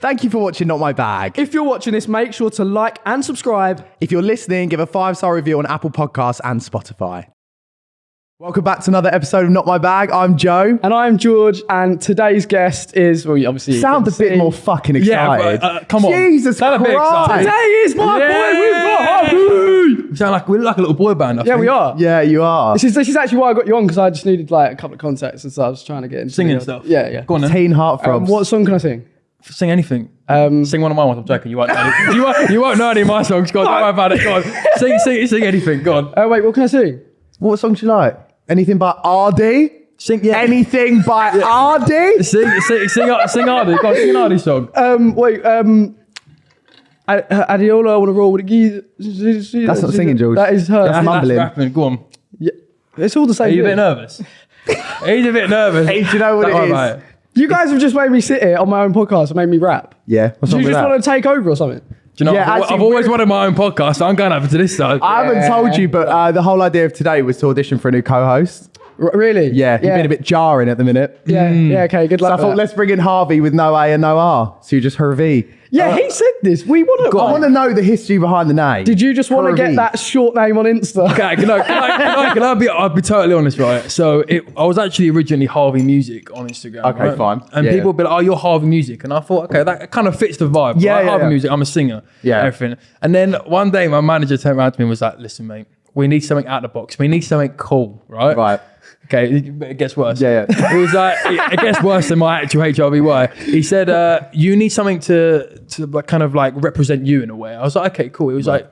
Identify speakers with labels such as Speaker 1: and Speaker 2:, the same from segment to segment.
Speaker 1: Thank you for watching Not My Bag.
Speaker 2: If you're watching this, make sure to like and subscribe.
Speaker 1: If you're listening, give a five star review on Apple Podcasts and Spotify. Welcome back to another episode of Not My Bag. I'm Joe.
Speaker 2: And I'm George, and today's guest is, well, you obviously. you
Speaker 1: Sound a
Speaker 2: can
Speaker 1: bit more fucking
Speaker 3: Yeah,
Speaker 1: excited.
Speaker 3: but, uh, come on.
Speaker 1: Jesus
Speaker 3: Sound a bit
Speaker 1: Christ.
Speaker 3: excited.
Speaker 2: Today is my
Speaker 3: Yeah.
Speaker 2: boy, we've got Harvey!
Speaker 3: We sound like we're like a little boy band. I
Speaker 2: Yeah,
Speaker 3: think.
Speaker 2: we are.
Speaker 1: Yeah, you are.
Speaker 2: This is, this is actually why I got you on, because I just needed like a couple of contacts and so I was trying to get into
Speaker 3: Singing
Speaker 2: the-
Speaker 3: stuff.
Speaker 2: Yeah, yeah.
Speaker 3: Go on then.
Speaker 1: Teen
Speaker 2: Um, what song can I sing?
Speaker 3: Sing anything.
Speaker 2: Um,
Speaker 3: Sing one of my ones. I'm joking. You won't know any. you, won't, you won't know any of my songs. Go on. Don't worry about it. Go on. Sing, sing, sing anything. Go on.
Speaker 2: oh, wait, what can I sing?
Speaker 1: what song do you like? Anything by ArrDee?
Speaker 3: Sing. Yeah.
Speaker 1: Anything by ArrDee?
Speaker 3: Sing, sing, sing, sing, sing ArrDee. Go on. Sing an ArrDee song.
Speaker 2: Um, wait, um, A- Adiola, I want to roll with the geese.
Speaker 1: That's not singing, George.
Speaker 2: That is her.
Speaker 1: That's
Speaker 3: That's
Speaker 1: mumbling.
Speaker 3: rapping. Go on.
Speaker 2: Yeah, it's all the same.
Speaker 3: Are you a bit nervous? He's a bit nervous.
Speaker 1: Hey, do you know what
Speaker 3: Don't
Speaker 1: it
Speaker 3: worry
Speaker 1: is?
Speaker 3: About it.
Speaker 2: You guys have just made me sit here on my own podcast and made me rap.
Speaker 1: Yeah. What's
Speaker 2: Do
Speaker 1: wrong
Speaker 2: you
Speaker 1: with
Speaker 2: just
Speaker 1: that?
Speaker 2: want to take over or something?
Speaker 3: Do you know?
Speaker 1: Yeah,
Speaker 3: I've,
Speaker 1: actually,
Speaker 3: I've always
Speaker 1: we're-
Speaker 3: wanted my own podcast, so I'm going over to this side.
Speaker 1: I haven't told you, but uh, the whole idea of today was to audition for a new co-host.
Speaker 2: R- really?
Speaker 1: Yeah, you've been a bit jarring at the minute.
Speaker 2: Yeah, yeah, okay, good
Speaker 1: So I
Speaker 2: luck.
Speaker 1: thought,
Speaker 2: that.
Speaker 1: let's bring in Harvey with no A and no R. So you just Hervey.
Speaker 2: Yeah, uh, he said this. We want to.
Speaker 1: I want to know the history behind the name.
Speaker 2: Did you just want to get that short name on Insta?
Speaker 3: Okay, can I, can I, can I, can I be, I'll be totally honest, right? So it, I was actually originally Harvey Music on Instagram.
Speaker 1: Okay,
Speaker 3: right?
Speaker 1: fine.
Speaker 3: And
Speaker 1: Yeah,
Speaker 3: people
Speaker 1: yeah.
Speaker 3: would be like, oh, you're Harvey Music. And I thought, okay, that kind of fits the vibe.
Speaker 1: Yeah,
Speaker 3: right?
Speaker 1: yeah,
Speaker 3: Harvey
Speaker 1: yeah.
Speaker 3: Music, I'm a singer.
Speaker 1: Yeah.
Speaker 3: Everything. And then one day my manager turned around to me and was like, listen, mate, we need something out of the box. We need something cool, right?
Speaker 1: Right.
Speaker 3: Okay, it gets worse.
Speaker 1: Yeah, yeah.
Speaker 3: It was like it gets worse than my actual HRVY. He said, uh, "You need something to to like kind of like represent you in a way." I was like, "Okay, cool." He was like,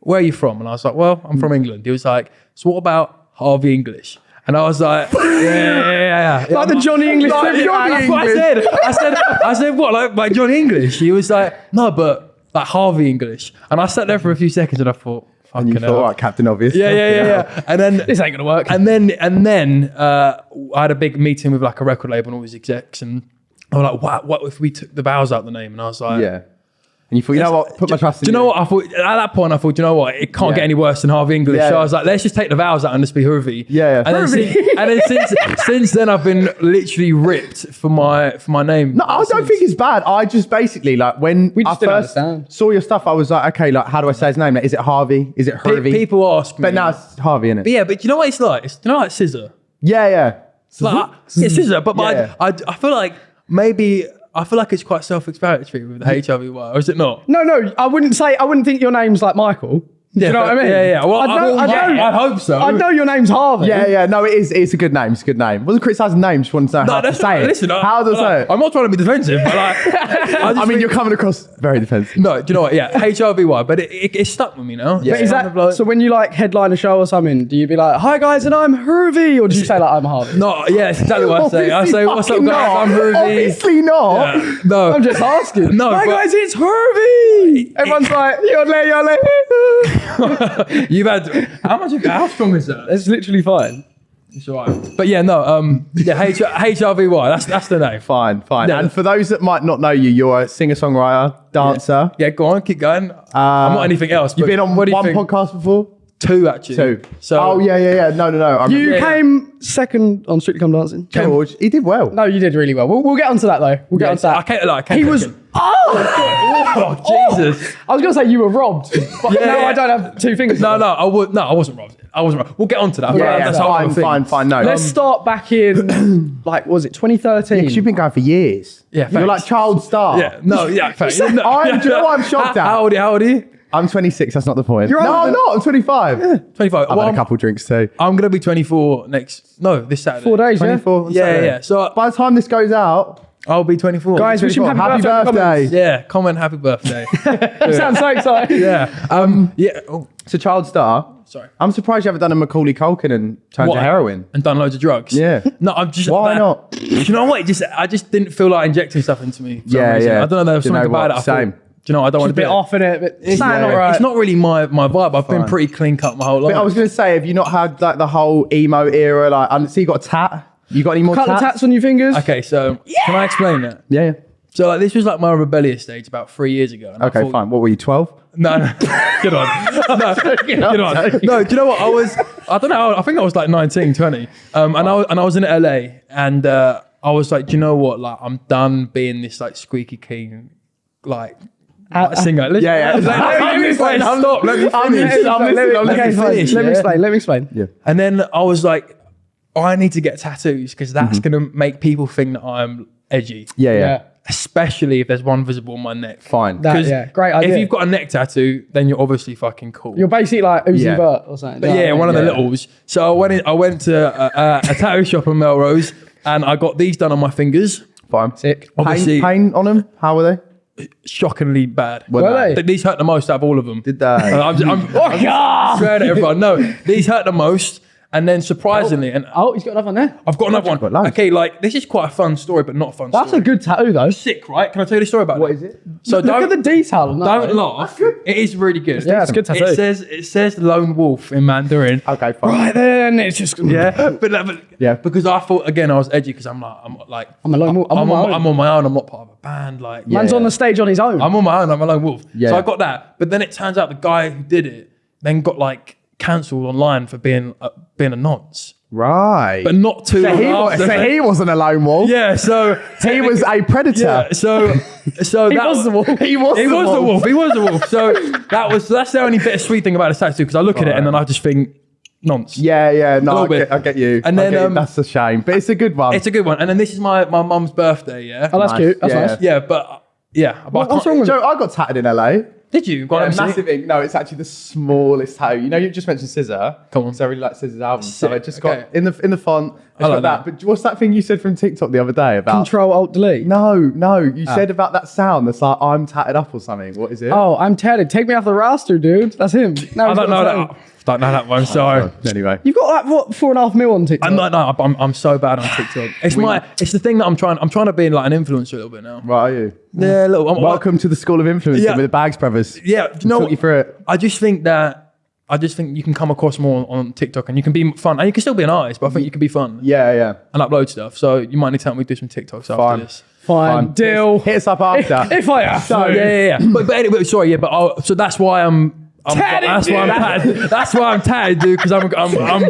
Speaker 3: "Where are you from?" And I was like, "Well, I'm from England." He was like, "So what about Harvey English?" And I was like, "Yeah, yeah, yeah." yeah.
Speaker 2: like the Johnny English
Speaker 1: Like Johnny.
Speaker 3: That's what I said. I said, I said, what, like, like Johnny English? He was like, no, but like Harvey English. And I sat there for a few seconds and I thought,
Speaker 1: And you
Speaker 3: hell.
Speaker 1: thought, right, Captain Obvious.
Speaker 3: Yeah, yeah, yeah, yeah. And then
Speaker 2: This ain't gonna work.
Speaker 3: and then and then uh, I had a big meeting with like a record label and all these execs, and I was like, "What? What if we took the vowels out the name?" And I was like,
Speaker 1: Yeah. And you thought, you know what? Put my trust in
Speaker 3: Do you know what? I thought at that point I thought, do you know what? It can't
Speaker 1: Yeah.
Speaker 3: get any worse than Harvey English.
Speaker 1: Yeah,
Speaker 3: so I was like, let's just take the vowels out and just be Harvey.
Speaker 1: Yeah, yeah.
Speaker 3: And then,
Speaker 2: Harvey.
Speaker 3: since, and then since since then I've been literally ripped for my for my name.
Speaker 1: No, I don't think it's bad. I just basically like when
Speaker 2: We just
Speaker 1: I
Speaker 2: didn't
Speaker 1: first
Speaker 2: understand.
Speaker 1: saw your stuff, I was like, okay, like how do I say his name? Like, is it Harvey? Is it
Speaker 3: Pe-
Speaker 1: Hervey?
Speaker 3: people ask me,
Speaker 1: but now it's Harvey, isn't it?
Speaker 3: But yeah, but you know what it's like? It's you know like SZA.
Speaker 1: Yeah, yeah.
Speaker 3: Like, I- it's SZA, but, but
Speaker 1: Yeah.
Speaker 3: I, I I feel like maybe I feel like it's quite self-explanatory with the HRVY, or is it not?
Speaker 2: No, no, I wouldn't say. I wouldn't think your name's like Michael. Do you know what I mean?
Speaker 3: Yeah, yeah. Well,
Speaker 2: I know. I,
Speaker 3: yeah,
Speaker 2: know.
Speaker 3: I'd hope so.
Speaker 2: I know your name's Harvey.
Speaker 1: Yeah, yeah. No, it is. It's a good name. It's a good name. Wasn't criticising names. Just wanted to know
Speaker 3: No,
Speaker 1: how to say it.
Speaker 3: listen. I-
Speaker 1: how to
Speaker 3: like,
Speaker 1: say it?
Speaker 3: I'm not trying to be defensive, but like, I,
Speaker 1: I mean,
Speaker 3: think-
Speaker 1: you're coming across very defensive.
Speaker 3: no. Do you know what? Yeah, HRVY, but it, it, it stuck with me now.
Speaker 1: Yeah.
Speaker 2: But is
Speaker 3: Kind
Speaker 2: that
Speaker 3: of like-
Speaker 2: so? When you like headline a show or something, do you be like, "Hi guys, and I'm Hervey," or do you say like, "I'm Harvey"?
Speaker 3: No, yeah, it's exactly what I say. I say, "What's up, guys?
Speaker 1: not.
Speaker 3: I'm Ruby."
Speaker 1: Obviously not.
Speaker 3: Yeah. No,
Speaker 2: I'm just asking.
Speaker 3: No,
Speaker 2: Hi guys, it's Hervey. Everyone's like, "Yole, yole."
Speaker 3: you've had how much? Of, how strong is that?
Speaker 2: It's literally fine.
Speaker 3: It's alright. But yeah, no. Um, yeah, H- HRVY. That's that's the name.
Speaker 1: Fine, fine.
Speaker 3: Yeah.
Speaker 1: And for those that might not know you, you're a singer-songwriter, dancer.
Speaker 3: Yeah, go on, keep going. I'm not anything else.
Speaker 1: You've been on
Speaker 3: what do you
Speaker 1: one podcast before.
Speaker 3: Two actually.
Speaker 1: Two.
Speaker 3: So
Speaker 1: oh yeah, yeah, yeah. No, no, no. I
Speaker 2: You
Speaker 1: remember.
Speaker 3: Yeah, yeah.
Speaker 2: came second on Strictly Come Dancing.
Speaker 1: George, he did well.
Speaker 2: No, you did really well. We'll, we'll get onto that though. We'll get
Speaker 3: Yeah,
Speaker 2: onto that.
Speaker 3: I can't. Like, I can't
Speaker 2: he was.
Speaker 3: it.
Speaker 2: Oh,
Speaker 3: Oh Jesus!
Speaker 2: I was gonna say you were robbed, but
Speaker 3: Yeah,
Speaker 2: now
Speaker 3: yeah.
Speaker 2: I don't have two fingers.
Speaker 3: No, no, I would. No, I wasn't robbed. I wasn't robbed. We'll get onto that.
Speaker 1: Yeah, yeah,
Speaker 3: That's a
Speaker 1: fine, fine, fine. No,
Speaker 2: Let's um, start back in like was it 2013?
Speaker 1: because you've been going for years.
Speaker 3: Yeah,
Speaker 1: you're like child star.
Speaker 3: Yeah. No. Yeah. fair. no,
Speaker 1: I'm-
Speaker 3: yeah.
Speaker 1: do you know what I'm shocked
Speaker 3: how,
Speaker 1: at?
Speaker 3: How old? How old are you?
Speaker 1: I'm 26. That's not the point.
Speaker 2: You're
Speaker 1: no, I'm not. I'm 25. 25. I've
Speaker 3: Twenty-five. Well,
Speaker 1: had a
Speaker 3: I'm,
Speaker 1: couple drinks too.
Speaker 3: I'm gonna be twenty-four next. No, this Saturday.
Speaker 2: Four days, yeah.
Speaker 1: 24. on
Speaker 3: Yeah,
Speaker 1: Saturday.
Speaker 3: yeah. So
Speaker 1: by the time this goes out,
Speaker 3: I'll be twenty-four.
Speaker 2: Guys, wish him
Speaker 1: 24.
Speaker 2: happy,
Speaker 1: happy
Speaker 2: birthday. in the
Speaker 1: birthday.
Speaker 3: Yeah. Comment. Happy birthday.
Speaker 2: comments. You sound so excited.
Speaker 3: yeah. Um. Yeah. Oh,
Speaker 1: So child star.
Speaker 3: sorry.
Speaker 1: I'm surprised you haven't done a Macaulay Culkin and turned
Speaker 3: What?
Speaker 1: to heroin.
Speaker 3: And done loads of drugs.
Speaker 1: Yeah.
Speaker 3: No, I'm just.
Speaker 1: Why
Speaker 3: that-
Speaker 1: not?
Speaker 3: Do you know what? It just I just didn't feel like injecting stuff into me. for
Speaker 1: Yeah,
Speaker 3: reason.
Speaker 1: yeah.
Speaker 3: I don't know. There was
Speaker 1: Do you
Speaker 3: something
Speaker 1: know
Speaker 3: about
Speaker 1: what?
Speaker 3: it. I thought,
Speaker 1: Same.
Speaker 3: Do you know? I don't want to be it.
Speaker 2: off in it, but
Speaker 3: It's,
Speaker 1: yeah.
Speaker 2: all right.
Speaker 3: it's not really my my vibe. I've been pretty clean cut my whole life.
Speaker 1: But I was going to say, have you not had like the whole emo era? Like, I see you got a tat. You got any more
Speaker 2: Couple
Speaker 1: tats?
Speaker 2: tats on your fingers.
Speaker 3: okay, so can I explain that?
Speaker 1: Yeah. yeah.
Speaker 3: So like this was like my rebellious stage about three years ago. and
Speaker 1: Okay,
Speaker 3: thought-
Speaker 1: fine. What were you, 12?
Speaker 3: No, no. get on. No, get on. No, do you know what? I was, I don't know, I think I was like 19, 20. Um, and, I, was- and I was in LA and uh, I was like, do you know what? Like, I'm done being this like squeaky clean like.
Speaker 2: Uh,
Speaker 3: singer. Listen-
Speaker 1: yeah, yeah.
Speaker 3: Let, let, let me explain.
Speaker 1: I'm-
Speaker 3: Stop. Let me
Speaker 1: I'm
Speaker 3: finish.
Speaker 1: listening, I'm
Speaker 3: Let me-
Speaker 1: listening,
Speaker 3: let me
Speaker 2: Okay,
Speaker 3: finish,
Speaker 2: Let me explain. Let me explain.
Speaker 1: Yeah.
Speaker 3: And then I was like, I need to get tattoos because that's
Speaker 1: Mm-hmm.
Speaker 3: gonna make people think that I'm edgy.
Speaker 1: Yeah, yeah.
Speaker 2: Yeah.
Speaker 3: Especially if there's one visible on my neck.
Speaker 1: Fine.
Speaker 2: That-
Speaker 3: 'Cause
Speaker 2: yeah, great idea.
Speaker 3: If you've got a neck tattoo, then you're obviously fucking cool.
Speaker 2: You're basically like Uzi
Speaker 1: Yeah.
Speaker 2: Vert or something.
Speaker 3: But
Speaker 2: do you know
Speaker 3: yeah,
Speaker 2: what I
Speaker 3: one of the
Speaker 1: Yeah.
Speaker 3: littles. So I went in, I went to a, a, a tattoo shop in Melrose and I got these done on my fingers.
Speaker 1: Fine.
Speaker 2: Sick.
Speaker 3: Obviously,
Speaker 1: Pain, pain on them? How were they?
Speaker 3: Shockingly bad.
Speaker 1: Were
Speaker 2: Were they?
Speaker 3: Th- These hurt the most out of all of them.
Speaker 1: Did they?
Speaker 3: I'm, I'm, oh, I'm
Speaker 2: God!
Speaker 3: swearing at everyone. No, these hurt the most. And then surprisingly, and
Speaker 2: Oh, he's got another one there.
Speaker 3: I've got another one.
Speaker 1: loads.
Speaker 3: Okay, like this is quite a fun story, but not a fun story.
Speaker 2: That's
Speaker 3: story.
Speaker 2: a good tattoo though.
Speaker 3: sick, right? Can I tell you the story about
Speaker 1: What
Speaker 3: What
Speaker 1: is it?
Speaker 3: So
Speaker 2: Look
Speaker 3: don't
Speaker 2: at the detail on that.
Speaker 3: don't
Speaker 2: though.
Speaker 3: laugh. It is really good.
Speaker 2: Yeah, it's good tattoo.
Speaker 3: It says it says lone wolf in Mandarin.
Speaker 1: Okay, fine.
Speaker 2: Right then, it's just
Speaker 3: Yeah, but, but
Speaker 1: Yeah.
Speaker 3: because I thought again I was edgy because I'm like I'm like
Speaker 2: I'm a lone wolf. I'm
Speaker 3: I'm,
Speaker 2: on my own.
Speaker 3: I'm on my own. I'm not part of a band. Like
Speaker 2: Man's
Speaker 1: Yeah.
Speaker 2: on the stage on his own.
Speaker 3: I'm on my own. I'm a lone wolf.
Speaker 1: Yeah.
Speaker 3: So I got that, but then it turns out the guy who did it then got like cancelled online for being uh, being a nonce,
Speaker 1: Right.
Speaker 3: but not too.
Speaker 1: so,
Speaker 3: long
Speaker 1: he, wa-
Speaker 3: after.
Speaker 1: so he wasn't a lone wolf.
Speaker 3: yeah, so
Speaker 1: He was a predator.
Speaker 3: yeah, so so
Speaker 2: he
Speaker 3: that
Speaker 2: was the wolf.
Speaker 1: He was
Speaker 3: He
Speaker 1: the
Speaker 3: was the
Speaker 1: wolf.
Speaker 3: wolf. He was the wolf. So that was that's the only bittersweet thing about the tattoo because I look at it and then I just think nonce.
Speaker 1: Yeah, yeah. No,
Speaker 3: A
Speaker 1: I
Speaker 3: little
Speaker 1: get. I get you.
Speaker 3: And then,
Speaker 1: you.
Speaker 3: um,
Speaker 1: that's a shame, but it's a good one.
Speaker 3: It's a good one. And then this is my my mum's birthday. Yeah.
Speaker 2: Oh, that's
Speaker 1: Nice.
Speaker 2: cute. That's
Speaker 1: Yeah.
Speaker 2: nice.
Speaker 3: yeah, but yeah. But I
Speaker 2: What's
Speaker 3: can't-
Speaker 2: wrong with
Speaker 1: Joe, I got tatted in LA.
Speaker 3: Did you? Go on,
Speaker 1: Yeah, massive ink. No, it's actually the smallest tattoo. You know, you just mentioned SZA.
Speaker 3: Come on.
Speaker 1: So I really like SZA's album. So I just
Speaker 3: okay.
Speaker 1: got in the in the font.
Speaker 3: I like
Speaker 1: got that.
Speaker 3: that.
Speaker 1: But what's that thing you said from TikTok the other day about?
Speaker 2: Control Alt Delete.
Speaker 1: No, no. You
Speaker 3: Ah.
Speaker 1: said about that sound that's like I'm tatted up or something. What is it?
Speaker 2: Oh, I'm tatted. Take me off the roster, dude. That's him. No,
Speaker 3: I don't know that.
Speaker 2: Tattoo.
Speaker 3: Don't know that one. Oh, sorry.
Speaker 1: Anyway.
Speaker 2: You've got like what four and a half mil on TikTok.
Speaker 3: I'm not. No, I'm, I'm so bad on TikTok. It's my. It's the thing that I'm trying. I'm trying to be like an influencer a little bit now.
Speaker 1: Right, are you?
Speaker 3: Yeah, a little. I'm,
Speaker 1: Welcome to the School of Influencing
Speaker 3: Yeah.
Speaker 1: with the Bags Brothers.
Speaker 3: Yeah, do you know
Speaker 1: Talk you through it.
Speaker 3: I just think that I just think you can come across more on TikTok and you can be fun and you can still be an artist, but I think you can be fun
Speaker 1: Yeah, yeah.
Speaker 3: and upload stuff. So you might need to help me do some TikToks after this.
Speaker 2: Fine.
Speaker 1: Fine.
Speaker 2: Deal.
Speaker 1: Hit us up after.
Speaker 2: if I have
Speaker 3: So
Speaker 2: to.
Speaker 3: yeah, yeah, yeah. but, but anyway, sorry, yeah, but I'll, so that's why I'm. I'm
Speaker 2: Tatted,
Speaker 3: that's why I'm
Speaker 2: dude.
Speaker 3: tatted. That's why I'm tatted, dude. Because I'm I'm I'm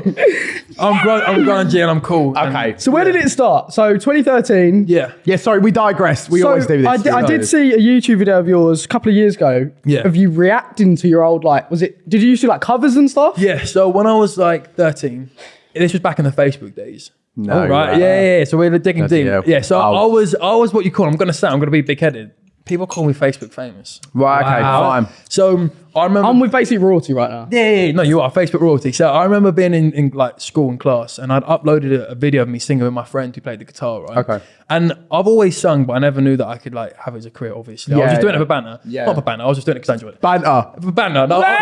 Speaker 3: I'm, gr- I'm grungy and I'm cool. And-
Speaker 1: okay.
Speaker 2: So where did it start? So 2013.
Speaker 3: yeah.
Speaker 1: Yeah, sorry, we digress. We
Speaker 2: so
Speaker 1: always do this.
Speaker 2: I, di- I
Speaker 1: We
Speaker 2: did see a YouTube video of yours a couple of years ago.
Speaker 3: Yeah.
Speaker 2: Of you reacting to your old like, was it? Did you used to like covers and stuff?
Speaker 3: Yeah. So when I was like 13, this was back in the Facebook days.
Speaker 1: No,
Speaker 3: right.
Speaker 1: right.
Speaker 3: Yeah, yeah, yeah. So we're digging
Speaker 1: Bloody
Speaker 3: deep.
Speaker 1: hell.
Speaker 3: Yeah. So
Speaker 1: Oh.
Speaker 3: I was I was what you call. I'm gonna say I'm gonna be big headed. People call me Facebook famous.
Speaker 1: Right, okay,
Speaker 3: Wow.
Speaker 1: fine.
Speaker 3: So um, I remember.
Speaker 2: I'm with basic royalty right now.
Speaker 3: Yeah, yeah, yeah, no, you are Facebook royalty. So I remember being in, in like school and class, and I'd uploaded a, a video of me singing with my friend who played the guitar, right?
Speaker 1: Okay.
Speaker 3: And I've always sung, but I never knew that I could like have it as a career. Obviously, I was
Speaker 1: Yeah,
Speaker 3: just doing
Speaker 1: yeah.
Speaker 3: it for banter.
Speaker 1: Yeah.
Speaker 3: Not for banter. I was just doing it because I enjoyed it.
Speaker 1: Banter.
Speaker 3: For banter, no.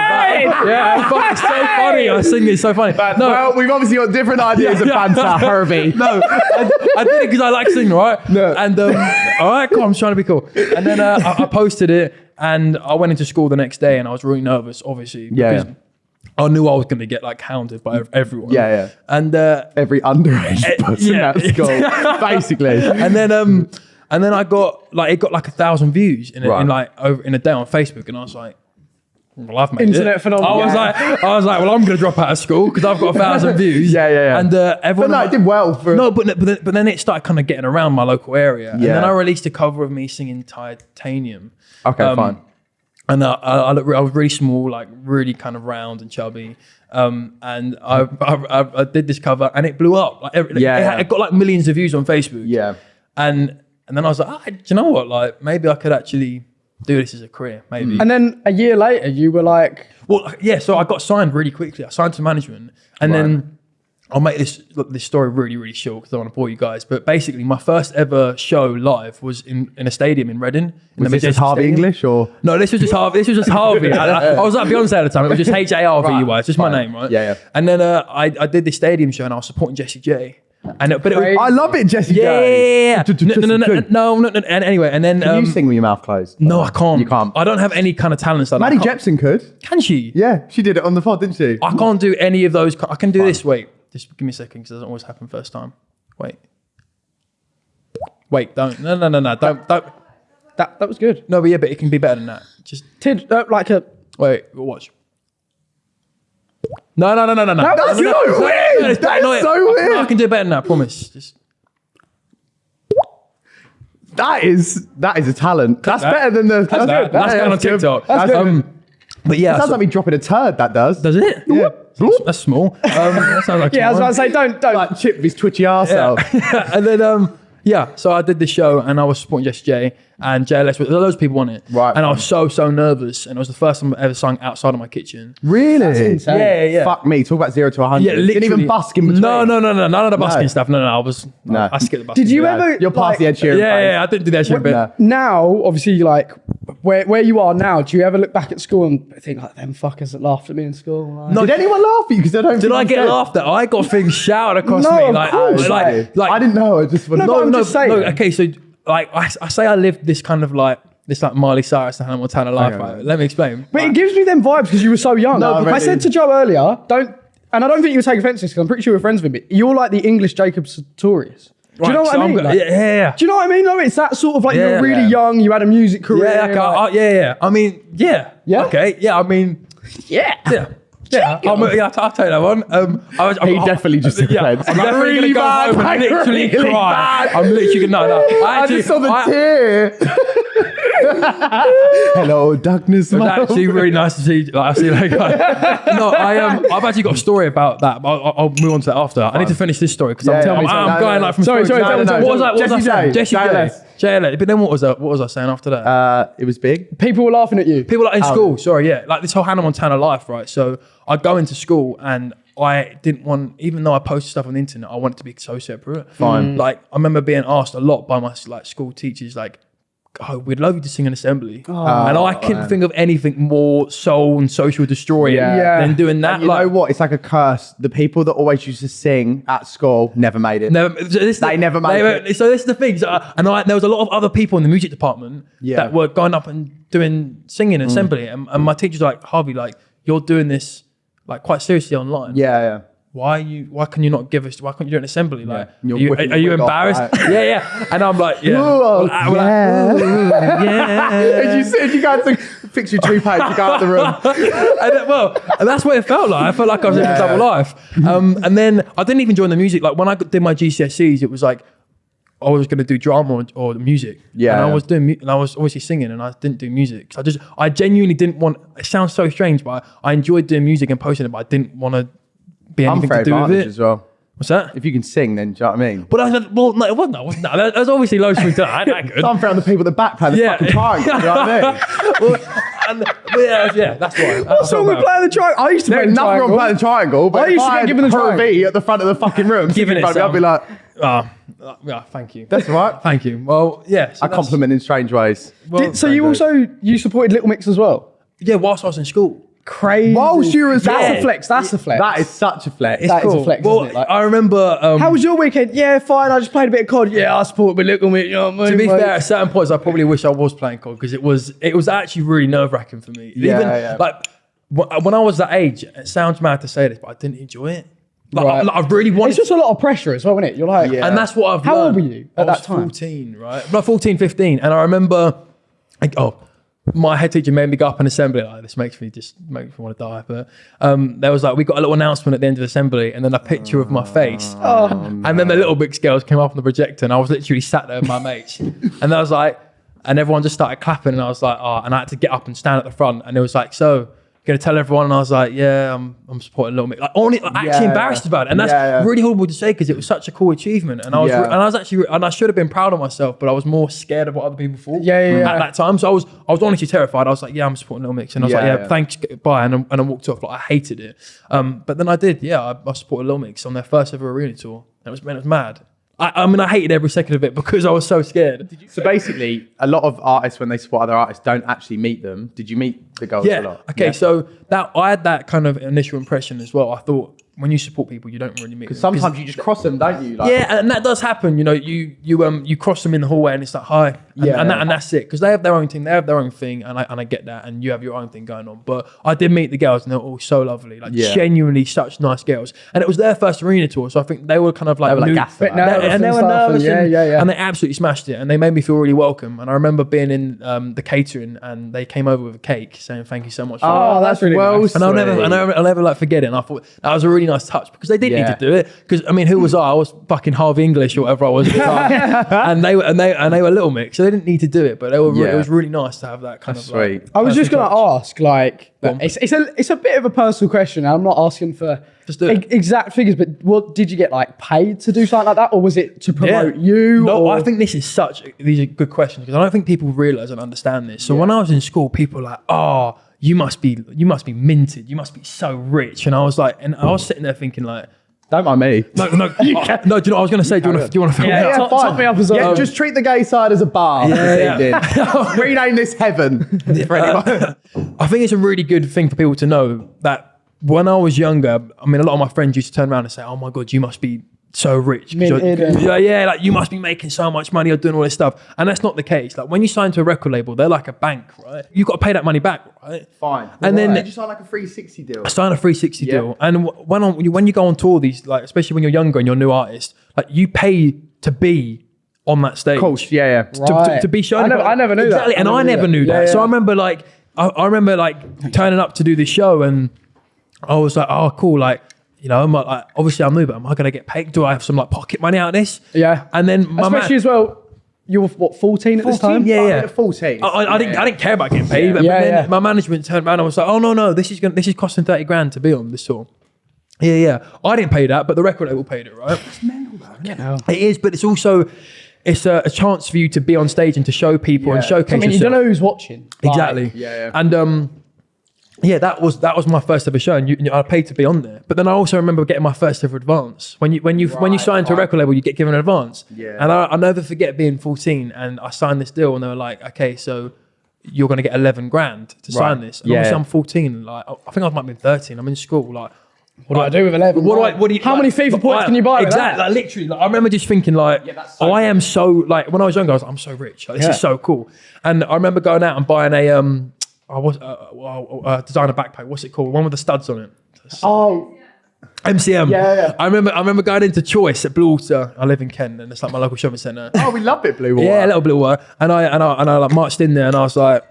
Speaker 3: Yeah, fuck, it's so funny. I sing it's so funny. no,
Speaker 1: Well, we've obviously got different ideas of
Speaker 3: Yeah.
Speaker 1: banter, Herbie.
Speaker 3: no, I, I did it because I like singing, right?
Speaker 1: No.
Speaker 3: And um, all right, cool. I'm trying to be cool. And then uh, I, I posted it, and I went into school the next day, and I was really nervous, obviously,
Speaker 1: Yeah,
Speaker 3: because
Speaker 1: yeah.
Speaker 3: I knew I was going to get like hounded by everyone.
Speaker 1: Yeah, yeah.
Speaker 3: And uh,
Speaker 1: Every underage
Speaker 3: Eh,
Speaker 1: person
Speaker 3: yeah.
Speaker 1: at school, basically.
Speaker 3: and then um, and then I got like it got like a thousand views in, a,
Speaker 1: Right.
Speaker 3: in like over in a day on Facebook, and I was like. Well, I've made
Speaker 2: Internet
Speaker 3: it.
Speaker 2: phenomenon.
Speaker 3: I was
Speaker 2: Yeah.
Speaker 3: like, I was like, well, I'm going to drop out of school because I've got a thousand views.
Speaker 1: Yeah, yeah, yeah.
Speaker 3: And uh,
Speaker 1: But
Speaker 3: everyone,
Speaker 1: no, it did well for.
Speaker 3: No, but but then, but then it started kind of getting around my local area, yeah. and then I released a cover of me singing Titanium.
Speaker 1: Okay,
Speaker 3: Um,
Speaker 1: fine.
Speaker 3: And I, I, I, look, I was really small, like really kind of round and chubby. Um, and I, I, I, I did this cover, and it blew up. Like, every,
Speaker 1: Yeah,
Speaker 3: it,
Speaker 1: yeah.
Speaker 3: it got like millions of views on Facebook.
Speaker 1: Yeah.
Speaker 3: And and then I was like, ah, do you know what? Like maybe I could actually do this as a career. Maybe.
Speaker 2: And then a year later, you were like,
Speaker 3: Well, yeah. So I got signed really quickly. I signed to management, and then I'll make this look, this story really really short because I don't want to bore you guys. But basically, my first ever show live was in, in a stadium in Reading. In
Speaker 1: Was
Speaker 3: the
Speaker 1: this just Harvey
Speaker 3: Stadium.
Speaker 1: English or?
Speaker 3: No, this was just Harvey. This was just Harvey. I, I- I was like Beyonce at the time. It was just H A R V E Y. It's just my name, right?
Speaker 1: Yeah, yeah.
Speaker 3: And then uh, I I did this stadium show and I was supporting Jessie J. And it, but it was,
Speaker 1: I love it, Jessie.
Speaker 3: yeah, yeah, yeah, yeah. No, no, no, no, no, no. And anyway, and then
Speaker 1: Can
Speaker 3: um,
Speaker 1: you sing with your mouth closed?
Speaker 3: No, I can't.
Speaker 1: You can't.
Speaker 3: I don't have any kind of talents like that.
Speaker 1: Maddie
Speaker 3: I
Speaker 1: Jepson could.
Speaker 3: Can she?
Speaker 1: Yeah, she did it on the pod, didn't she?
Speaker 3: I can't do any of those. I can do this. Wait, just give me a second because it doesn't always happen first time. Wait. Wait, don't. No, no, no, no. Don't. Don't.
Speaker 2: that that was good.
Speaker 3: No, but yeah, but it can be better than that. Just
Speaker 2: Tid, uh, like a,
Speaker 3: wait. Watch. No, no, no, no, no, no.
Speaker 1: That's
Speaker 3: No, no,
Speaker 1: so
Speaker 3: no, no,
Speaker 1: weird.
Speaker 3: no,
Speaker 1: That is
Speaker 3: no,
Speaker 1: so
Speaker 3: I-
Speaker 1: weird.
Speaker 3: I can do better than that. I promise. Just.
Speaker 1: That is that is a talent. That's
Speaker 3: that.
Speaker 1: better than the.
Speaker 3: That's, that. that's
Speaker 1: Yeah,
Speaker 3: going on. TikTok.
Speaker 1: That's good.
Speaker 3: Um, but yeah,
Speaker 1: It sounds
Speaker 3: so-
Speaker 1: like me dropping a turd. That does.
Speaker 3: does it?
Speaker 1: Yeah.
Speaker 3: That's, that's small. Um, that sounds like
Speaker 2: Yeah, I was about to say, don't, don't.
Speaker 1: like chip his twitchy arse out.
Speaker 3: and then um yeah, so I did the show and I was supporting Jessie J and JLS. There were people on it,
Speaker 1: Right.
Speaker 3: And I was so so nervous, and it was the first time I ever sung outside of my kitchen.
Speaker 1: Really?
Speaker 2: insane.
Speaker 3: Yeah, yeah, yeah.
Speaker 1: Fuck me. Talk about zero to 100.
Speaker 3: Yeah, literally.
Speaker 1: Didn't even busk in between.
Speaker 3: No, no, no, no, none of the busking
Speaker 1: No.
Speaker 3: stuff. No, no, no. I was.
Speaker 1: No.
Speaker 3: I, I skipped the busking.
Speaker 2: Did you
Speaker 1: Yeah.
Speaker 2: ever?
Speaker 1: You're past
Speaker 2: like,
Speaker 1: the Ed Sheeran
Speaker 3: Yeah,
Speaker 1: phase.
Speaker 3: yeah, I didn't do that shit, but
Speaker 1: No.
Speaker 2: Now, obviously, like where where you are now, do you ever look back at school and think like them fuckers that laughed at me in school? Like,
Speaker 3: No,
Speaker 1: Did anyone laugh at you? Because I don't.
Speaker 3: Did I get
Speaker 1: said.
Speaker 3: laughed at? I got things shouted across
Speaker 2: No,
Speaker 3: me,
Speaker 2: of
Speaker 3: like,
Speaker 2: course.
Speaker 3: like, like,
Speaker 1: I didn't know. I just
Speaker 2: no,
Speaker 3: no,
Speaker 2: I'm
Speaker 3: no,
Speaker 2: just saying.
Speaker 3: no. Okay, so like I, I say, I lived this kind of like this like Miley Cyrus and Hannah Montana life.
Speaker 1: Okay.
Speaker 3: right? Let me explain.
Speaker 2: But it gives me them vibes because you were so young.
Speaker 1: No,
Speaker 2: I
Speaker 1: really.
Speaker 2: said to Joe earlier, don't, and I don't think you would take offence to this because I'm pretty sure we're friends with me. You're like the English Jacob Sartorius. Do you know what
Speaker 3: so
Speaker 2: I
Speaker 3: I'm
Speaker 2: mean? Like-
Speaker 3: yeah, yeah, yeah.
Speaker 2: Do you know what I mean? No, it's that sort of like
Speaker 3: Yeah,
Speaker 2: you're really
Speaker 1: yeah.
Speaker 2: young, you had a music career.
Speaker 3: Yeah, okay,
Speaker 2: like-
Speaker 3: uh, yeah, yeah. I mean, yeah,
Speaker 2: Yeah?
Speaker 3: Okay, yeah. I mean,
Speaker 2: yeah.
Speaker 3: yeah. Yeah, yeah, I'll, I'll take that one. Um, I was,
Speaker 1: He
Speaker 3: I'm,
Speaker 1: definitely just took
Speaker 3: yeah,
Speaker 1: offence.
Speaker 3: I'm
Speaker 1: really
Speaker 3: gonna
Speaker 1: bad,
Speaker 3: go home and
Speaker 1: like,
Speaker 3: literally
Speaker 1: really
Speaker 3: cry.
Speaker 1: bad.
Speaker 3: I'm literally gonna no, no. I,
Speaker 1: I just saw the
Speaker 3: I-
Speaker 1: tear. Hello, darkness. My
Speaker 3: actually really nice to see. Like, I see, like, no, I um, I've actually got a story about that. But I'll, I'll move on to that after. I need to finish this story because
Speaker 1: Yeah,
Speaker 3: I'm,
Speaker 1: tell
Speaker 3: I'm,
Speaker 1: me, tell
Speaker 3: I'm.
Speaker 1: No,
Speaker 3: going
Speaker 1: no,
Speaker 3: like from
Speaker 2: Sorry, sorry,
Speaker 3: to
Speaker 2: tell me,
Speaker 3: story.
Speaker 2: tell me.
Speaker 3: What was I? What was I
Speaker 1: Jessie
Speaker 3: saying?
Speaker 1: J,
Speaker 3: Jessie
Speaker 1: JLS.
Speaker 3: J. JLS. But then what was I? What was I saying after that?
Speaker 1: Uh, it was big.
Speaker 2: People were laughing at you.
Speaker 3: People like in
Speaker 1: Oh.
Speaker 3: school, sorry, yeah, like this whole Hannah Montana life, right? So I'd go into school and I didn't want, even though I posted stuff on the internet, I wanted to be so separate.
Speaker 1: Fine.
Speaker 3: Like I remember being asked a lot by my like school teachers, like, "Oh, we'd love you to sing an assembly," oh, and I couldn't
Speaker 1: man.
Speaker 3: think of anything more soul and social destroying
Speaker 1: Yeah.
Speaker 2: Yeah.
Speaker 3: than doing that.
Speaker 1: And you
Speaker 3: like,
Speaker 1: know what? It's like a curse. The people that always used to sing at school never made it.
Speaker 3: Never, so this,
Speaker 1: They never made
Speaker 3: they- So this is the thing. So, I- and I, there was a lot of other people in the music department
Speaker 1: Yeah.
Speaker 3: that were going up and doing singing and assembly, and, and my teachers were like Harvey, like you're doing this like quite seriously online.
Speaker 1: Yeah, yeah.
Speaker 3: Why you? Why can you not give us? Why can't you do an assembly? Like,
Speaker 1: You're
Speaker 3: you,
Speaker 1: whipping
Speaker 3: are you
Speaker 1: wig off,
Speaker 3: embarrassed? yeah, yeah. And I'm like, yeah.
Speaker 1: Ooh,
Speaker 3: like, we're like,
Speaker 1: yeah.
Speaker 3: yeah.
Speaker 1: As you said, you go to fix your toupee to go out the room.
Speaker 3: and then, well, and that's what it felt like. I felt like I was living a double life. Um, and then I didn't even join the music. Like when I did my GCSEs, it was like I was going to do drama or, or music.
Speaker 1: Yeah.
Speaker 3: And I was doing, and I was obviously singing, and I didn't do music. So I just, I genuinely didn't want. It sounds so strange, but I, I enjoyed doing music and posting it, but I didn't want to be anything to do with it.
Speaker 1: as well.
Speaker 3: What's that?
Speaker 1: If you can sing, then do you know what I mean?
Speaker 3: But I said, well, no, it wasn't. That wasn't that. There's obviously loads to do. I ain't that good.
Speaker 1: Unfair on the people at the back playing the
Speaker 3: Yeah.
Speaker 1: fucking triangle. Do you know what I mean?
Speaker 3: well, and, yeah, yeah, that's why.
Speaker 2: What's wrong with playing the triangle? I used to play
Speaker 1: There's
Speaker 2: the
Speaker 1: nothing wrong
Speaker 2: triangle.
Speaker 1: playing the triangle, but
Speaker 2: I used to
Speaker 1: I
Speaker 2: get given the triangle.
Speaker 1: At the front of the fucking room,
Speaker 3: Giving it
Speaker 1: I'd be
Speaker 3: some.
Speaker 1: like,
Speaker 3: Oh, yeah, thank you.
Speaker 1: that's all right.
Speaker 3: Thank you. Well, yeah. so
Speaker 1: I
Speaker 3: that's-
Speaker 1: compliment in strange ways.
Speaker 3: well,
Speaker 2: Did- so you also you supported Little Mix as well?
Speaker 3: Yeah, whilst I was in school.
Speaker 2: Crazy.
Speaker 1: You were at
Speaker 2: that's a flex. That's a flex.
Speaker 1: That is such a flex.
Speaker 2: That is a flex,
Speaker 3: Well,
Speaker 2: isn't it? Like-
Speaker 3: I remember. Um,
Speaker 2: How was your weekend? Yeah, fine. I just played a bit of COD. Yeah, I supported with Little Mix. You know what I mean?
Speaker 3: to be fair, at certain points, I probably wish I was playing COD because it was it was actually really nerve wracking for me.
Speaker 1: Yeah,
Speaker 3: Even
Speaker 1: yeah.
Speaker 3: like wh- when I was that age, it sounds mad to say this, but I didn't enjoy it. Like, I,
Speaker 2: Right.
Speaker 3: like, I really wanted.
Speaker 2: it's just a lot of pressure as well, isn't it? You're like,
Speaker 1: Yeah.
Speaker 3: and that's what I've
Speaker 2: How old
Speaker 3: learned.
Speaker 2: were you
Speaker 3: I
Speaker 2: at
Speaker 3: was
Speaker 2: that time?
Speaker 3: 14, right? No, 14, 15. And I remember, like, oh, my head teacher made me go up an assembly. Like, this makes me just makes me want to die. But um, there was like, we got a little announcement at the end of assembly, and then a picture of my face.
Speaker 2: Oh.
Speaker 3: And then the little big girls came up on the projector, and I was literally sat there with my mates. and I was like, and everyone just started clapping, and I was like, oh, and I had to get up and stand at the front, and it was like, so. Gonna tell everyone, and I was like, "Yeah, I'm, I'm supporting Little Mix." Like, only, like, actually
Speaker 1: Yeah.
Speaker 3: embarrassed about it, and that's
Speaker 1: Yeah, yeah.
Speaker 3: really horrible to say because it was such a cool achievement, and I was,
Speaker 1: Yeah.
Speaker 3: and I was actually, and I should have been proud of myself, but I was more scared of what other people thought.
Speaker 2: Yeah, yeah, yeah.
Speaker 3: At that time, so I was, I was honestly terrified. I was like, "Yeah, I'm supporting Little Mix," and I was like,
Speaker 1: Yeah,
Speaker 3: "Yeah,
Speaker 1: yeah.
Speaker 3: thanks, bye," and, I- and I walked off. Like I hated it, um, but then I did. Yeah, I, I supported Little Mix on their first ever arena tour. And it was, man, it was mad. I, I mean, I hated every second of it because I was so scared.
Speaker 1: So basically, a lot of artists, when they support other artists, don't actually meet them. Did you meet the girls a
Speaker 3: Yeah.
Speaker 1: lot?
Speaker 3: Okay. So that I had that kind of initial impression as well. I thought when you support people, you don't really meet. them. 'Cause-
Speaker 1: Sometimes you just cross them, don't you? Like,
Speaker 3: Yeah, and that does happen. You know, you you um you cross them in the hallway, and it's like hi, and,
Speaker 2: Yeah.
Speaker 3: and, that, and that's it because they have their own thing, they have their own thing, and I and I get that, and you have your own thing going on. But I did meet the girls, and they were all so lovely, like
Speaker 1: Yeah.
Speaker 3: genuinely such nice girls, and it was their first arena tour, so I think they were kind of like,
Speaker 1: They were like
Speaker 3: new-
Speaker 1: gassed about
Speaker 2: nervous
Speaker 3: and they were
Speaker 2: stuff, and
Speaker 3: nervous,
Speaker 2: yeah, yeah, yeah.
Speaker 3: and they absolutely smashed it, and they made me feel really welcome. And I remember being in um, the catering, and they came over with a cake saying thank you so much. For
Speaker 2: Oh, that's really
Speaker 1: well
Speaker 2: nice.
Speaker 3: and I'll never, and I'll, I'll never like forget it. And I thought that was a really nice touch because they didn't
Speaker 1: Yeah.
Speaker 3: need to do it. Because I mean, who was I? I was fucking half English or whatever I was at the time, and they were, and they, and they were a little mix, so they didn't need to do it. But they were, re-
Speaker 1: Yeah.
Speaker 3: it was really nice to have that kind
Speaker 1: That's
Speaker 3: of. Like,
Speaker 1: sweet.
Speaker 2: I was just
Speaker 3: personal
Speaker 2: going to
Speaker 3: touch.
Speaker 2: ask, like,
Speaker 3: Go on.
Speaker 2: it's, it's a it's a bit of a personal question. and I'm not asking for
Speaker 3: Just do it.
Speaker 2: e- exact figures, but what did you get like paid to do something like that, or was it to promote you?
Speaker 3: No,
Speaker 2: or-
Speaker 3: I think this is such. These are good questions because I don't think people realize and understand this. So when I was in school, people were like, "Oh, you must be, you must be minted. You must be so rich." And I was like, and I was sitting there thinking like,
Speaker 1: Don't mind me.
Speaker 3: "No, no, oh, no." Do you know I was going to say? Do you want to? Do you want to?
Speaker 2: Yeah,
Speaker 1: Yeah,
Speaker 2: top,
Speaker 1: fine.
Speaker 2: top me up as well.
Speaker 1: Yeah, just treat the gay side as a bar
Speaker 3: Yeah, yeah.
Speaker 1: Rename this heaven. For anyone.
Speaker 3: I think it's a really good thing for people to know that when I was younger, I mean, a lot of my friends used to turn around and say, "Oh my god, you must be so rich." 'cause you're-
Speaker 2: Minted and-
Speaker 3: yeah, yeah, like you must be making so much money or doing all this stuff, and that's not the case. Like when you sign to a record label, they're like a bank, right? You got to pay that money back, right?
Speaker 1: Fine.
Speaker 3: And then-
Speaker 1: did you sign like a 360 deal?
Speaker 3: I signed a 360
Speaker 1: Yeah.
Speaker 3: deal, and when on, when you go on tour, these like especially when you're younger and you're a new artist, like you pay to be on that stage.
Speaker 1: Of course, yeah, yeah.
Speaker 3: to, to,
Speaker 2: Right.
Speaker 3: to be shown.
Speaker 2: I never- I never knew that.
Speaker 3: exactly,
Speaker 2: I
Speaker 3: and
Speaker 2: never
Speaker 3: I
Speaker 2: knew
Speaker 3: never
Speaker 2: that.
Speaker 3: knew that.
Speaker 2: Yeah,
Speaker 3: So I remember like I, I remember like turning up to do this show, and I was like, oh, cool, like. You know, I'm like, like, obviously I'm new, but am I gonna get paid? Do I have some like pocket money out of this?
Speaker 2: Yeah.
Speaker 3: And then my man,
Speaker 2: Especially as well, you were what 14 at this time?
Speaker 3: Yeah,
Speaker 1: I
Speaker 3: yeah.
Speaker 1: 14.
Speaker 3: I, I, I didn't. I didn't care about getting paid, but,
Speaker 2: Yeah,
Speaker 3: then
Speaker 2: yeah.
Speaker 3: my management turned around and was like, "Oh no, no, this is going this is costing thirty grand to be on this tour." Yeah, yeah. I didn't pay that, but the record label paid it, right?
Speaker 2: Yeah.
Speaker 3: It is, but it's also it's a, a chance for you to be on stage and to show people and showcase
Speaker 2: I mean, you don't know who's watching. Like,
Speaker 3: exactly.
Speaker 1: Yeah, yeah.
Speaker 3: And um, yeah, that was that was my first ever show, and you, you- I paid to be on there. But then I also remember getting my first ever advance. When you when you when you
Speaker 1: Right,
Speaker 3: sign to a record label, you get given an advance.
Speaker 1: Yeah.
Speaker 3: And I, I'll never forget being 14, and I signed this deal, and they were like, "Okay, so." You're gonna get eleven grand to sign this. And
Speaker 1: Yeah.
Speaker 3: obviously I'm 14. Like I think I might be 13. I'm in school. Like
Speaker 2: What do I do with 11?
Speaker 3: what do I? What do you?
Speaker 2: How
Speaker 3: like-
Speaker 2: many FIFA points
Speaker 3: I-
Speaker 2: can you buy?
Speaker 3: Exactly. Like literally, like, I remember just thinking like,
Speaker 1: that's so
Speaker 3: I am so like when I was younger, I was like, I'm so rich. Like, this
Speaker 2: Yeah.
Speaker 3: is so cool. And I remember going out and buying a um, I was uh, uh, uh, designer backpack. What's it called? One with the studs on it.
Speaker 2: Oh,
Speaker 3: MCM.
Speaker 2: Yeah, yeah.
Speaker 3: I remember. I remember going into Choice at Bluewater. I live in Kent, and it's like my local shopping centre.
Speaker 1: oh, we love it, Bluewater.
Speaker 3: Yeah, a little Bluewater. And I and I and I like marched in there, and I was like,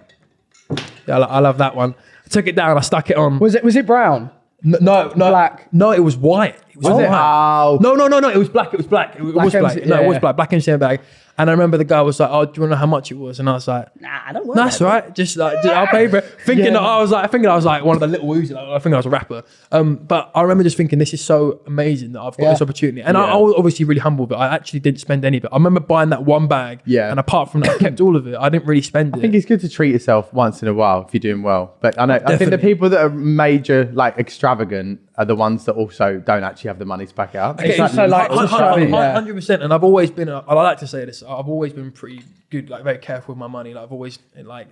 Speaker 3: yeah, I, I love that one. I took it down. I stuck it on.
Speaker 2: was it was it brown?
Speaker 3: No, no,
Speaker 2: Black.
Speaker 3: No, it was white. It was
Speaker 2: Was it?
Speaker 3: white.
Speaker 1: Oh.
Speaker 3: No, no, no, no. It was black. It was black. It, was
Speaker 2: Black
Speaker 3: black.
Speaker 2: MC
Speaker 3: no, it was
Speaker 2: yeah.
Speaker 3: black. Black MCM bag. And I remember the guy was like, "Oh, do you want to know how much it was?" And I was like,
Speaker 2: Nah, I don't want
Speaker 3: "That's all right. Just like just- I'll pay for it." Thinking that I was like, thinking I was like one of the little woozy. Like, I think I was a rapper. Um, but I remember just thinking, this is so amazing that I've got
Speaker 2: Yeah.
Speaker 3: this opportunity. And I,
Speaker 1: Yeah.
Speaker 3: I was obviously really humble, but I actually didn't spend any of it. I remember buying that one bag.
Speaker 1: Yeah.
Speaker 3: And apart from that, I kept all of it. I didn't really spend it.
Speaker 1: I think it's good to treat yourself once in a while if you're doing well. But I know I think the people that are major, like extravagant, are the ones that also don't actually have the money to back it up.
Speaker 2: Okay, so, like,
Speaker 3: Hun-
Speaker 2: to
Speaker 3: hun-
Speaker 2: show
Speaker 3: hun-
Speaker 2: it, yeah.
Speaker 3: hundred percent. And I've always been. I like to say this. I've always been pretty good, like very careful with my money. Like I've always like.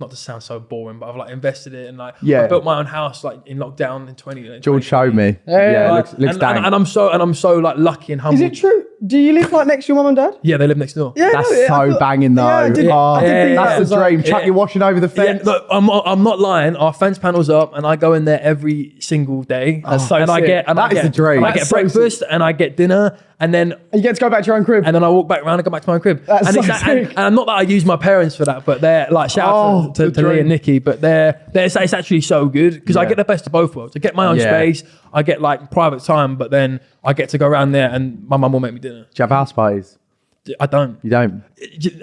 Speaker 3: Not to sound so boring, but I've like invested it and like
Speaker 1: Yeah.
Speaker 3: I built my own house like in lockdown in twenty. in
Speaker 1: George
Speaker 3: 2020.
Speaker 1: showed me.
Speaker 2: Yeah, yeah,
Speaker 1: looks, looks
Speaker 3: and, and, and I'm so and I'm so like lucky and humble.
Speaker 2: Is it true? Do you live like next to your mum and dad?
Speaker 3: Yeah, they live next door.
Speaker 2: Yeah,
Speaker 1: That's
Speaker 2: no, yeah, I
Speaker 1: so
Speaker 2: thought-
Speaker 1: banging though.
Speaker 2: Yeah, I did-
Speaker 1: oh,
Speaker 2: I did think
Speaker 3: that
Speaker 1: that's
Speaker 2: was
Speaker 1: the
Speaker 2: like-
Speaker 1: dream. Chuck
Speaker 3: yeah.
Speaker 1: your washing over the
Speaker 3: Yeah,
Speaker 1: fence.
Speaker 3: look, I'm, I'm not lying. Our fence panel's up, and I go in there every single day.
Speaker 2: Oh, that's so
Speaker 3: and I
Speaker 2: sick.
Speaker 3: get and
Speaker 1: That
Speaker 3: I
Speaker 1: is
Speaker 3: get
Speaker 1: the dream.
Speaker 3: and I
Speaker 2: That's
Speaker 3: get
Speaker 2: so
Speaker 3: breakfast and I get dinner, and then
Speaker 2: You get to go back to your own crib.
Speaker 3: and then I walk back around and go back to my crib.
Speaker 2: That's
Speaker 3: and,
Speaker 2: so
Speaker 3: it's, and,
Speaker 2: sick.
Speaker 3: and not that I use my parents for that, but they're like shout
Speaker 1: Oh,
Speaker 3: out to, oh,
Speaker 1: to,
Speaker 3: to Lee
Speaker 1: dream.
Speaker 3: and Nikki, but they're, they're it's, it's actually so good because I
Speaker 1: Yeah.
Speaker 3: get the best of both worlds. I get my own
Speaker 1: Yeah.
Speaker 3: space, I get like private time, but then I get to go around there and my mum will make me dinner.
Speaker 1: Do you have house parties?
Speaker 3: I don't.
Speaker 1: You don't.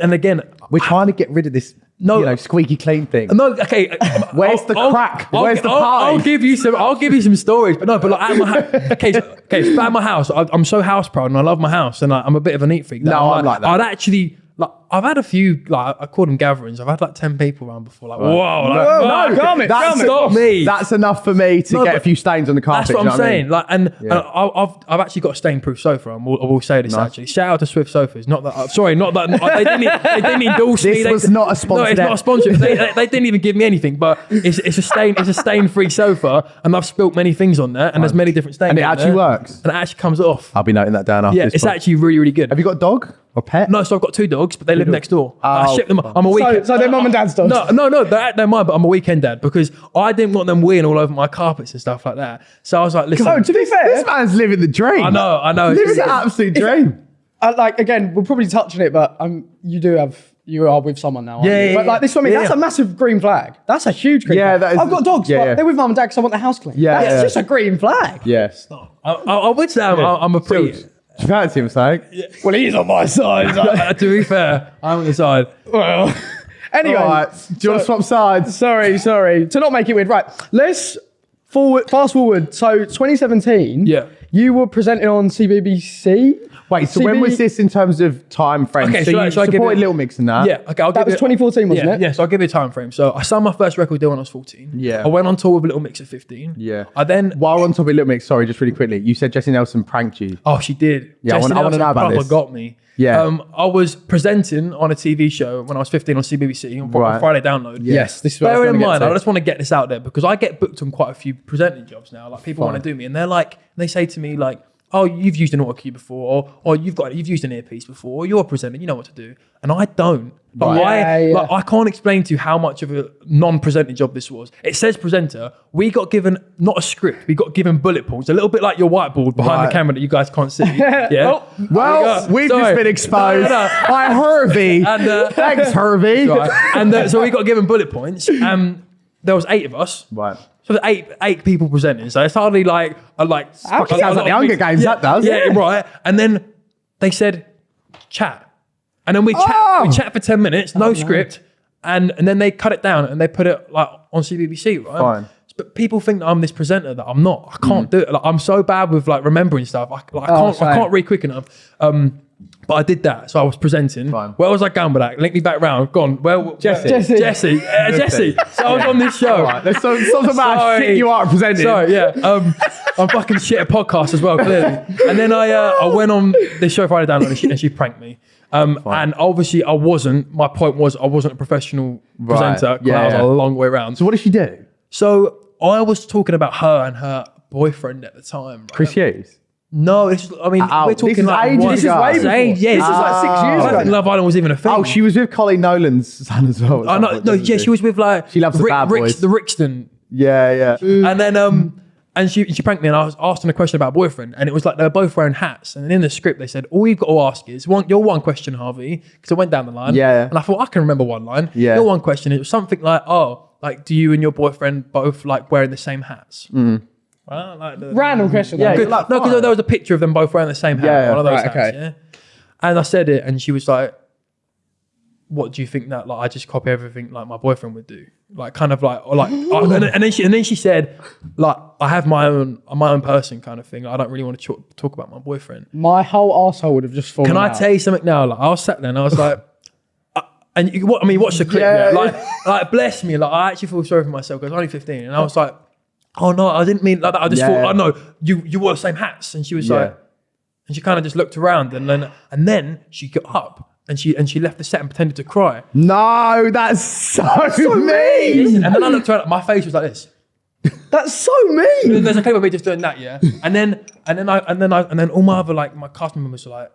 Speaker 3: And again,
Speaker 1: We're trying to get rid of this,
Speaker 3: No.
Speaker 1: you know, squeaky clean thing.
Speaker 3: No, okay.
Speaker 1: Uh, Where's the crack?
Speaker 3: I'll,
Speaker 1: Where's the
Speaker 3: I'll,
Speaker 1: party?
Speaker 3: I'll give you some. I'll give you some stories, but no, but like at my house. Okay, so, okay. So at my house, I, I'm so house proud, and I love my house, and I, I'm a bit of a neat freak.
Speaker 1: No, I'm like that.
Speaker 3: I'd actually like. I've had a few like I call them gatherings. I've had like ten people around before. Like, whoa, like,
Speaker 2: No,
Speaker 3: fuck.
Speaker 2: no, calm it,
Speaker 1: That's
Speaker 2: calm it.
Speaker 3: Stop me.
Speaker 1: That's enough for me to
Speaker 3: No,
Speaker 1: get a few stains on the carpet.
Speaker 3: That's what I'm
Speaker 1: you know I mean?
Speaker 3: saying. Like, and, and
Speaker 1: Yeah.
Speaker 3: I, I've I've actually got a stain-proof sofa. I will, I will say this
Speaker 1: Nice.
Speaker 3: actually. Shout out to Swift Sofas. Not that. Uh, sorry, not that. they didn't. They didn't endorse me.
Speaker 1: This
Speaker 3: They-
Speaker 1: was not a sponsor.
Speaker 3: No,
Speaker 1: sponsored
Speaker 3: it's not a sponsor. they, they, they didn't even give me anything. But it's it's a stain. It's a stain-free sofa, and I've spilt many things on there, and there's many different stains.
Speaker 1: And it actually
Speaker 3: there,
Speaker 1: works.
Speaker 3: And it actually comes off.
Speaker 1: I'll be noting that down after
Speaker 3: Yeah,
Speaker 1: this.
Speaker 3: it's
Speaker 1: pod.
Speaker 3: actually really really good.
Speaker 1: Have you got a dog? Or pet?
Speaker 3: No, so I've got two dogs, but they live next door. I
Speaker 1: Oh,
Speaker 3: ship them. I'm a weekend.
Speaker 2: so they're mum and dad's dogs.
Speaker 3: No, no, no, they're, they're mine, but I'm a weekend dad because I didn't want them weeing all over my carpets and stuff like that. So I was like, listen,
Speaker 2: So to be fair,
Speaker 1: This man's living the dream.
Speaker 3: I know, I know.
Speaker 1: Living the absolute dream.
Speaker 2: uh, like again, we'll probably touch on it, but um, you do have you are with someone now. aren't
Speaker 3: Yeah,
Speaker 2: you?
Speaker 3: yeah,
Speaker 2: But like this for me,
Speaker 3: yeah,
Speaker 2: that's
Speaker 3: yeah.
Speaker 2: a massive green flag. That's a huge green
Speaker 1: Yeah,
Speaker 2: flag.
Speaker 1: that is-
Speaker 2: I've got dogs,
Speaker 1: yeah,
Speaker 2: but
Speaker 1: yeah.
Speaker 2: they're with mum and dad because I want the house clean.
Speaker 1: Yeah,
Speaker 2: that's
Speaker 1: yeah.
Speaker 2: just a green flag.
Speaker 1: Yes.
Speaker 3: I, I, I would say I'm, I'm a pretty.
Speaker 1: Do you fancy him, saying?
Speaker 2: Well, he's on my side.
Speaker 3: Uh, to be fair, I'm on the side.
Speaker 2: well, anyway,
Speaker 1: All right. Do you want to swap sides?
Speaker 2: sorry, sorry to not make it weird. Right, let's forward, fast forward. So 2017.
Speaker 3: Yeah.
Speaker 2: you were presenting on CBBC.
Speaker 1: Wait, so when was this in terms of time frame?
Speaker 3: Okay,
Speaker 1: so
Speaker 3: shall I-
Speaker 1: you
Speaker 3: shall I give
Speaker 1: supported
Speaker 3: it-
Speaker 1: Little Mix and that?
Speaker 3: Yeah, okay. I'll
Speaker 2: That
Speaker 3: give
Speaker 2: was
Speaker 3: it-
Speaker 2: 2014, wasn't
Speaker 3: yeah,
Speaker 2: it?
Speaker 3: Yeah, so I'll give you a time frame. So I signed my first record deal when I was 14.
Speaker 1: Yeah.
Speaker 3: I went on tour with Little Mix at 15.
Speaker 1: Yeah.
Speaker 3: I then.
Speaker 1: While we're on topic of Little Mix, sorry, just really quickly, you said Jesy Nelson pranked you.
Speaker 3: Oh, she did.
Speaker 1: Yeah, I
Speaker 3: Jesy
Speaker 1: wanna- I wanna know about
Speaker 3: proper
Speaker 1: this.
Speaker 3: got me.
Speaker 1: Yeah.
Speaker 3: Um, I was presenting on a TV show when I was 15 on CBBC on
Speaker 1: Right.
Speaker 3: Friday Download.
Speaker 2: Yes, this is what I was
Speaker 3: Bear in
Speaker 2: gonna get
Speaker 3: mind,
Speaker 2: to.
Speaker 3: I just want to get this out there because I get booked on quite a few presenting jobs now. Like people want to do me, and they're like, they say to me like, "Oh, you've used an auto cue before, or, or you've got you've used an earpiece before, or you're a presenter, you know what to do." And I don't. But
Speaker 1: Right.
Speaker 3: I,
Speaker 2: Yeah, yeah.
Speaker 3: like, I can't explain to you how much of a non-presenting job this was. It says presenter. We got given not a script. We got given bullet points, a little bit like your whiteboard behind
Speaker 1: Right.
Speaker 3: the camera that you guys can't see. Yeah.
Speaker 2: Oh,
Speaker 1: Well,
Speaker 3: There
Speaker 1: we've
Speaker 3: go.
Speaker 1: just been exposed by Hervey.
Speaker 3: And, uh,
Speaker 1: Thanks, Hervey.
Speaker 3: right? And uh, so we got given bullet points. Um, there was eight of us.
Speaker 1: Right.
Speaker 3: So there's eight eight people presenting. So it's hardly like a like.
Speaker 1: Sounds like the Hunger Games,
Speaker 3: Yeah,
Speaker 1: that does.
Speaker 3: Yeah, right. And then they said chat, and then we chat.
Speaker 1: Oh.
Speaker 3: We chat for ten minutes, no script, and and then they cut it down and they put it like on CBBC, right?
Speaker 1: Fine.
Speaker 3: But people think that I'm this presenter that I'm not. I can't do it. Like I'm so bad with like remembering stuff. I, like, I
Speaker 2: Oh,
Speaker 3: can't. I can't read quick enough. Um, but I did that. So I was presenting.
Speaker 1: Fine.
Speaker 3: Where was I going with that? Link me back round. Gone. Well,
Speaker 1: Jesy.
Speaker 2: Jesy.
Speaker 3: Jesy. Uh, Jesy. So I was on this show.
Speaker 1: Right, there's some, some about
Speaker 3: Sorry.
Speaker 1: shit you are presenting.
Speaker 3: Sorry, yeah. Um, I'm fucking shit at podcasts as well, clearly. And then I uh, I went on this show Friday Download and she, and she pranked me. Um, and obviously I wasn't. My point was I wasn't a professional
Speaker 1: Right.
Speaker 3: presenter. 'cause
Speaker 1: Yeah,
Speaker 3: I was
Speaker 1: yeah.
Speaker 3: a long way around.
Speaker 1: So what did she do?
Speaker 3: So I was talking about her and her boyfriend at the time. right?
Speaker 1: Chris Hughes.
Speaker 3: No, this is, I mean
Speaker 1: Oh,
Speaker 3: we're
Speaker 1: this
Speaker 3: talking
Speaker 1: is
Speaker 3: like
Speaker 1: ages
Speaker 3: one-
Speaker 1: This is way
Speaker 2: before.
Speaker 3: age- yeah,
Speaker 2: This is like six years
Speaker 3: I
Speaker 2: ago.
Speaker 3: don't think Love Island was even a thing.
Speaker 1: Oh, she was with Coleen Nolan's son as well. at
Speaker 3: Oh no, no, yeah, she was with like
Speaker 1: She loves the bad boys.
Speaker 3: the Rixton
Speaker 1: Yeah, yeah.
Speaker 3: and then um and she she pranked me and I was asking a question about a boyfriend and it was like they were both wearing hats and in the script they said all you've got to ask is one your one question Harvey because I went down the line
Speaker 1: Yeah, yeah.
Speaker 3: and I thought I can remember one line
Speaker 1: Yeah.
Speaker 3: your one question it was something like oh like do you and your boyfriend both like wearing the same hats
Speaker 1: Mm.
Speaker 3: Well, like the,
Speaker 2: Random question.
Speaker 1: Yeah, good luck.
Speaker 3: no because there was a picture of them both wearing the same hat
Speaker 1: Yeah, yeah.
Speaker 3: one of those
Speaker 2: Right,
Speaker 3: hats
Speaker 2: okay.
Speaker 3: yeah and I said it and she was like what do you think that like I just copy everything like my boyfriend would do? Like kind of like or like I- and, then, and then she and then she said like I have my own my own person kind of thing. I don't really want to talk, talk about my boyfriend.
Speaker 2: My whole asshole would have just fallen
Speaker 3: Can I
Speaker 2: out.
Speaker 3: tell you something now? Like I was sat there and I was like. uh, And you, what I mean, watch the clip.
Speaker 1: Yeah.
Speaker 3: Yeah. Like, like, bless me. Like, I actually feel sorry for myself because I was only fifteen, and I was like, "Oh no, I didn't mean like that. I just
Speaker 1: Yeah.
Speaker 3: thought, oh no, you you wore the same hats." And she was
Speaker 1: Yeah.
Speaker 3: like, and she kind of just looked around, and then and then she got up and she and she left the set and pretended to cry.
Speaker 1: No, that's so, mean.
Speaker 3: Listen, and then I looked around, my face was like this.
Speaker 2: That's so mean.
Speaker 3: There's a clip of me just doing that, yeah. And then and then I and then I and then all my other like my cast members were like,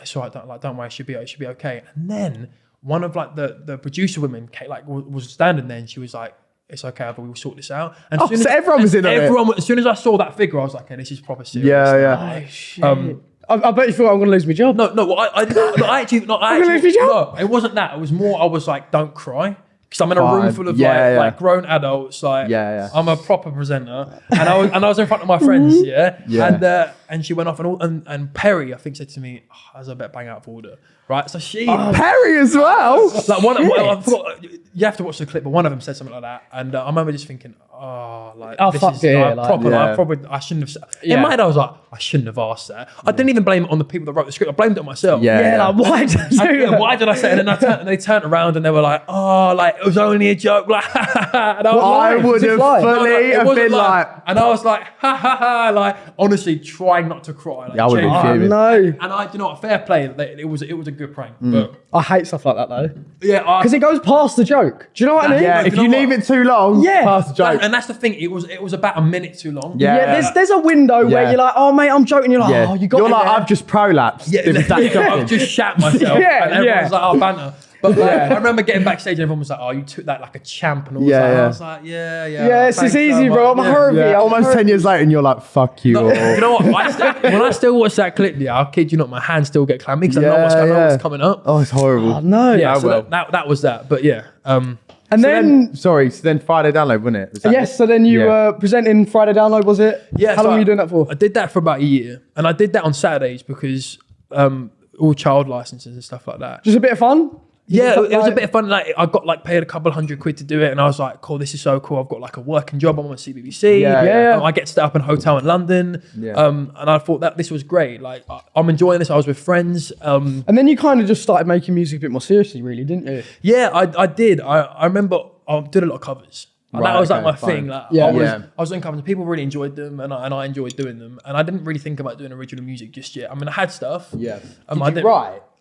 Speaker 3: "It's all right, don't like don't worry, it should be it should be okay." And then one of like the the producer women came, like was standing there and she was like. It's okay, but we'll sort this out. And
Speaker 1: Oh,
Speaker 3: as soon
Speaker 1: so
Speaker 3: as,
Speaker 1: everyone was in on it?
Speaker 3: As soon as I saw that figure, I was like, "Okay, this is proper serious."
Speaker 1: Yeah, yeah.
Speaker 3: Um,
Speaker 2: I, I bet you thought I'm going to lose my job.
Speaker 3: no, no, well, I, I, no, I actually, no, I
Speaker 2: I'm gonna
Speaker 3: actually,
Speaker 2: leave
Speaker 3: no, it wasn't that. It was more. I was like, "Don't cry," because I'm in a room full of
Speaker 1: Yeah,
Speaker 3: like,
Speaker 1: yeah.
Speaker 3: like grown adults. Like,
Speaker 1: Yeah, yeah.
Speaker 3: I'm a proper presenter, and I was and I was in front of my friends, yeah,
Speaker 1: Yeah.
Speaker 3: and uh, and she went off, and all, and and Perrie, I think, said to me, oh, "As I bet bang out of order." Right, so she
Speaker 1: Perrie as well.
Speaker 3: like one, well, I forgot, you have to watch the clip, but one of them said something like that, and uh, I remember just thinking, oh, like
Speaker 2: Oh,
Speaker 3: this is
Speaker 2: yeah,
Speaker 3: like,
Speaker 2: like-
Speaker 3: proper.
Speaker 1: Yeah.
Speaker 3: I probably I shouldn't have. Said.
Speaker 2: Yeah.
Speaker 3: In my head, I was like, I shouldn't have asked that. I didn't even blame it on the people that wrote the script. I blamed it on myself.
Speaker 1: Yeah.
Speaker 2: Yeah, like why did
Speaker 3: I- yeah, why did I say it? And then I turned, and they turned around and they were like, "Oh, like it was only a joke." Like, and I was
Speaker 1: I
Speaker 3: like,
Speaker 1: would have
Speaker 2: live?
Speaker 3: no,
Speaker 1: fully have been like,
Speaker 3: and I was like, "Ha ha ha!" Like honestly, trying not to cry. Like,
Speaker 1: Yeah, I would've been
Speaker 3: genuinely.
Speaker 1: fuming.
Speaker 2: Oh, no.
Speaker 3: And I, do you know what? Fair play. It was, it was a good prank.
Speaker 1: Mm.
Speaker 3: But
Speaker 2: I hate stuff like that though.
Speaker 3: yeah,
Speaker 2: Because it goes past the joke. Do you know what I mean?
Speaker 1: yeah,
Speaker 3: you
Speaker 1: if
Speaker 3: know
Speaker 1: you
Speaker 3: what?
Speaker 1: leave it too long,
Speaker 2: Yeah.
Speaker 1: past the joke.
Speaker 3: and and that's the thing. It was it was about a minute too long.
Speaker 1: Yeah.
Speaker 2: Yeah, there's there's a window where you're like, oh mate, I'm joking. You're like,
Speaker 1: Yeah.
Speaker 2: oh, you got
Speaker 1: You're
Speaker 2: it
Speaker 1: like,
Speaker 2: there.
Speaker 1: I've just prolapsed.
Speaker 3: Yeah,
Speaker 1: It was that
Speaker 3: yeah. I've just shat myself.
Speaker 2: Yeah,
Speaker 3: and everyone
Speaker 2: yeah.
Speaker 3: was like, oh, banter. But like, I remember getting backstage and everyone was like, oh, you took that like a champ. And all
Speaker 1: Yeah,
Speaker 3: yeah,
Speaker 1: yeah.
Speaker 3: I was like, yeah, yeah.
Speaker 2: Yeah, it's
Speaker 3: thanks
Speaker 2: it's easy, bro. I'm
Speaker 3: Yeah.
Speaker 2: Harvey.
Speaker 1: Yeah, almost
Speaker 2: Harvey.
Speaker 1: 10 years later, and you're like, fuck you.
Speaker 3: No, you know what? I still, when I still watch that clip, yeah, I'll kid you not, my hands still get clammy because I know what's, I know what's coming up.
Speaker 1: Oh, it's horrible.
Speaker 2: Oh, no.
Speaker 3: yeah,
Speaker 1: oh,
Speaker 3: so
Speaker 1: well.
Speaker 3: that, that, that was that. But yeah, um,
Speaker 2: And
Speaker 1: So
Speaker 2: then,
Speaker 1: sorry, so then Friday download, wasn't it? Was
Speaker 2: yes,
Speaker 1: it?
Speaker 2: so then you
Speaker 1: Yeah.
Speaker 2: were presenting Friday Download, was it?
Speaker 3: yeah.
Speaker 2: How
Speaker 3: so
Speaker 2: long
Speaker 3: I-
Speaker 2: were you doing that for?
Speaker 3: I did that for about a year, and I did that on Saturdays because um, all child licenses and stuff like that.
Speaker 2: Just a bit of fun?
Speaker 3: Yeah,
Speaker 2: Did you
Speaker 3: it was a bit of fun. Like I got like paid a couple hundred quid to do it, and I was like, "Cool, this is so cool." I've got like a working job. I'm on CBBC.
Speaker 1: Yeah,
Speaker 2: yeah.
Speaker 3: I get to stay up in a hotel in London.
Speaker 1: Yeah.
Speaker 3: Um, and I thought that this was great. Like I- I'm enjoying this. I was with friends. Um,
Speaker 2: And then you kind of just started making music a bit more seriously, really, didn't you?
Speaker 3: yeah, I, I did. I, I remember I did a lot of covers. And
Speaker 1: Right,
Speaker 3: that was like my
Speaker 1: fine.
Speaker 3: thing. Like
Speaker 2: Yeah.
Speaker 3: I was,
Speaker 1: Yeah.
Speaker 3: I was doing covers. People really enjoyed them, and I, and I enjoyed doing them. And I didn't really think about doing original music just yet. I mean, I had stuff.
Speaker 1: Yeah.
Speaker 3: Um,
Speaker 1: Did
Speaker 3: I
Speaker 1: you
Speaker 3: did-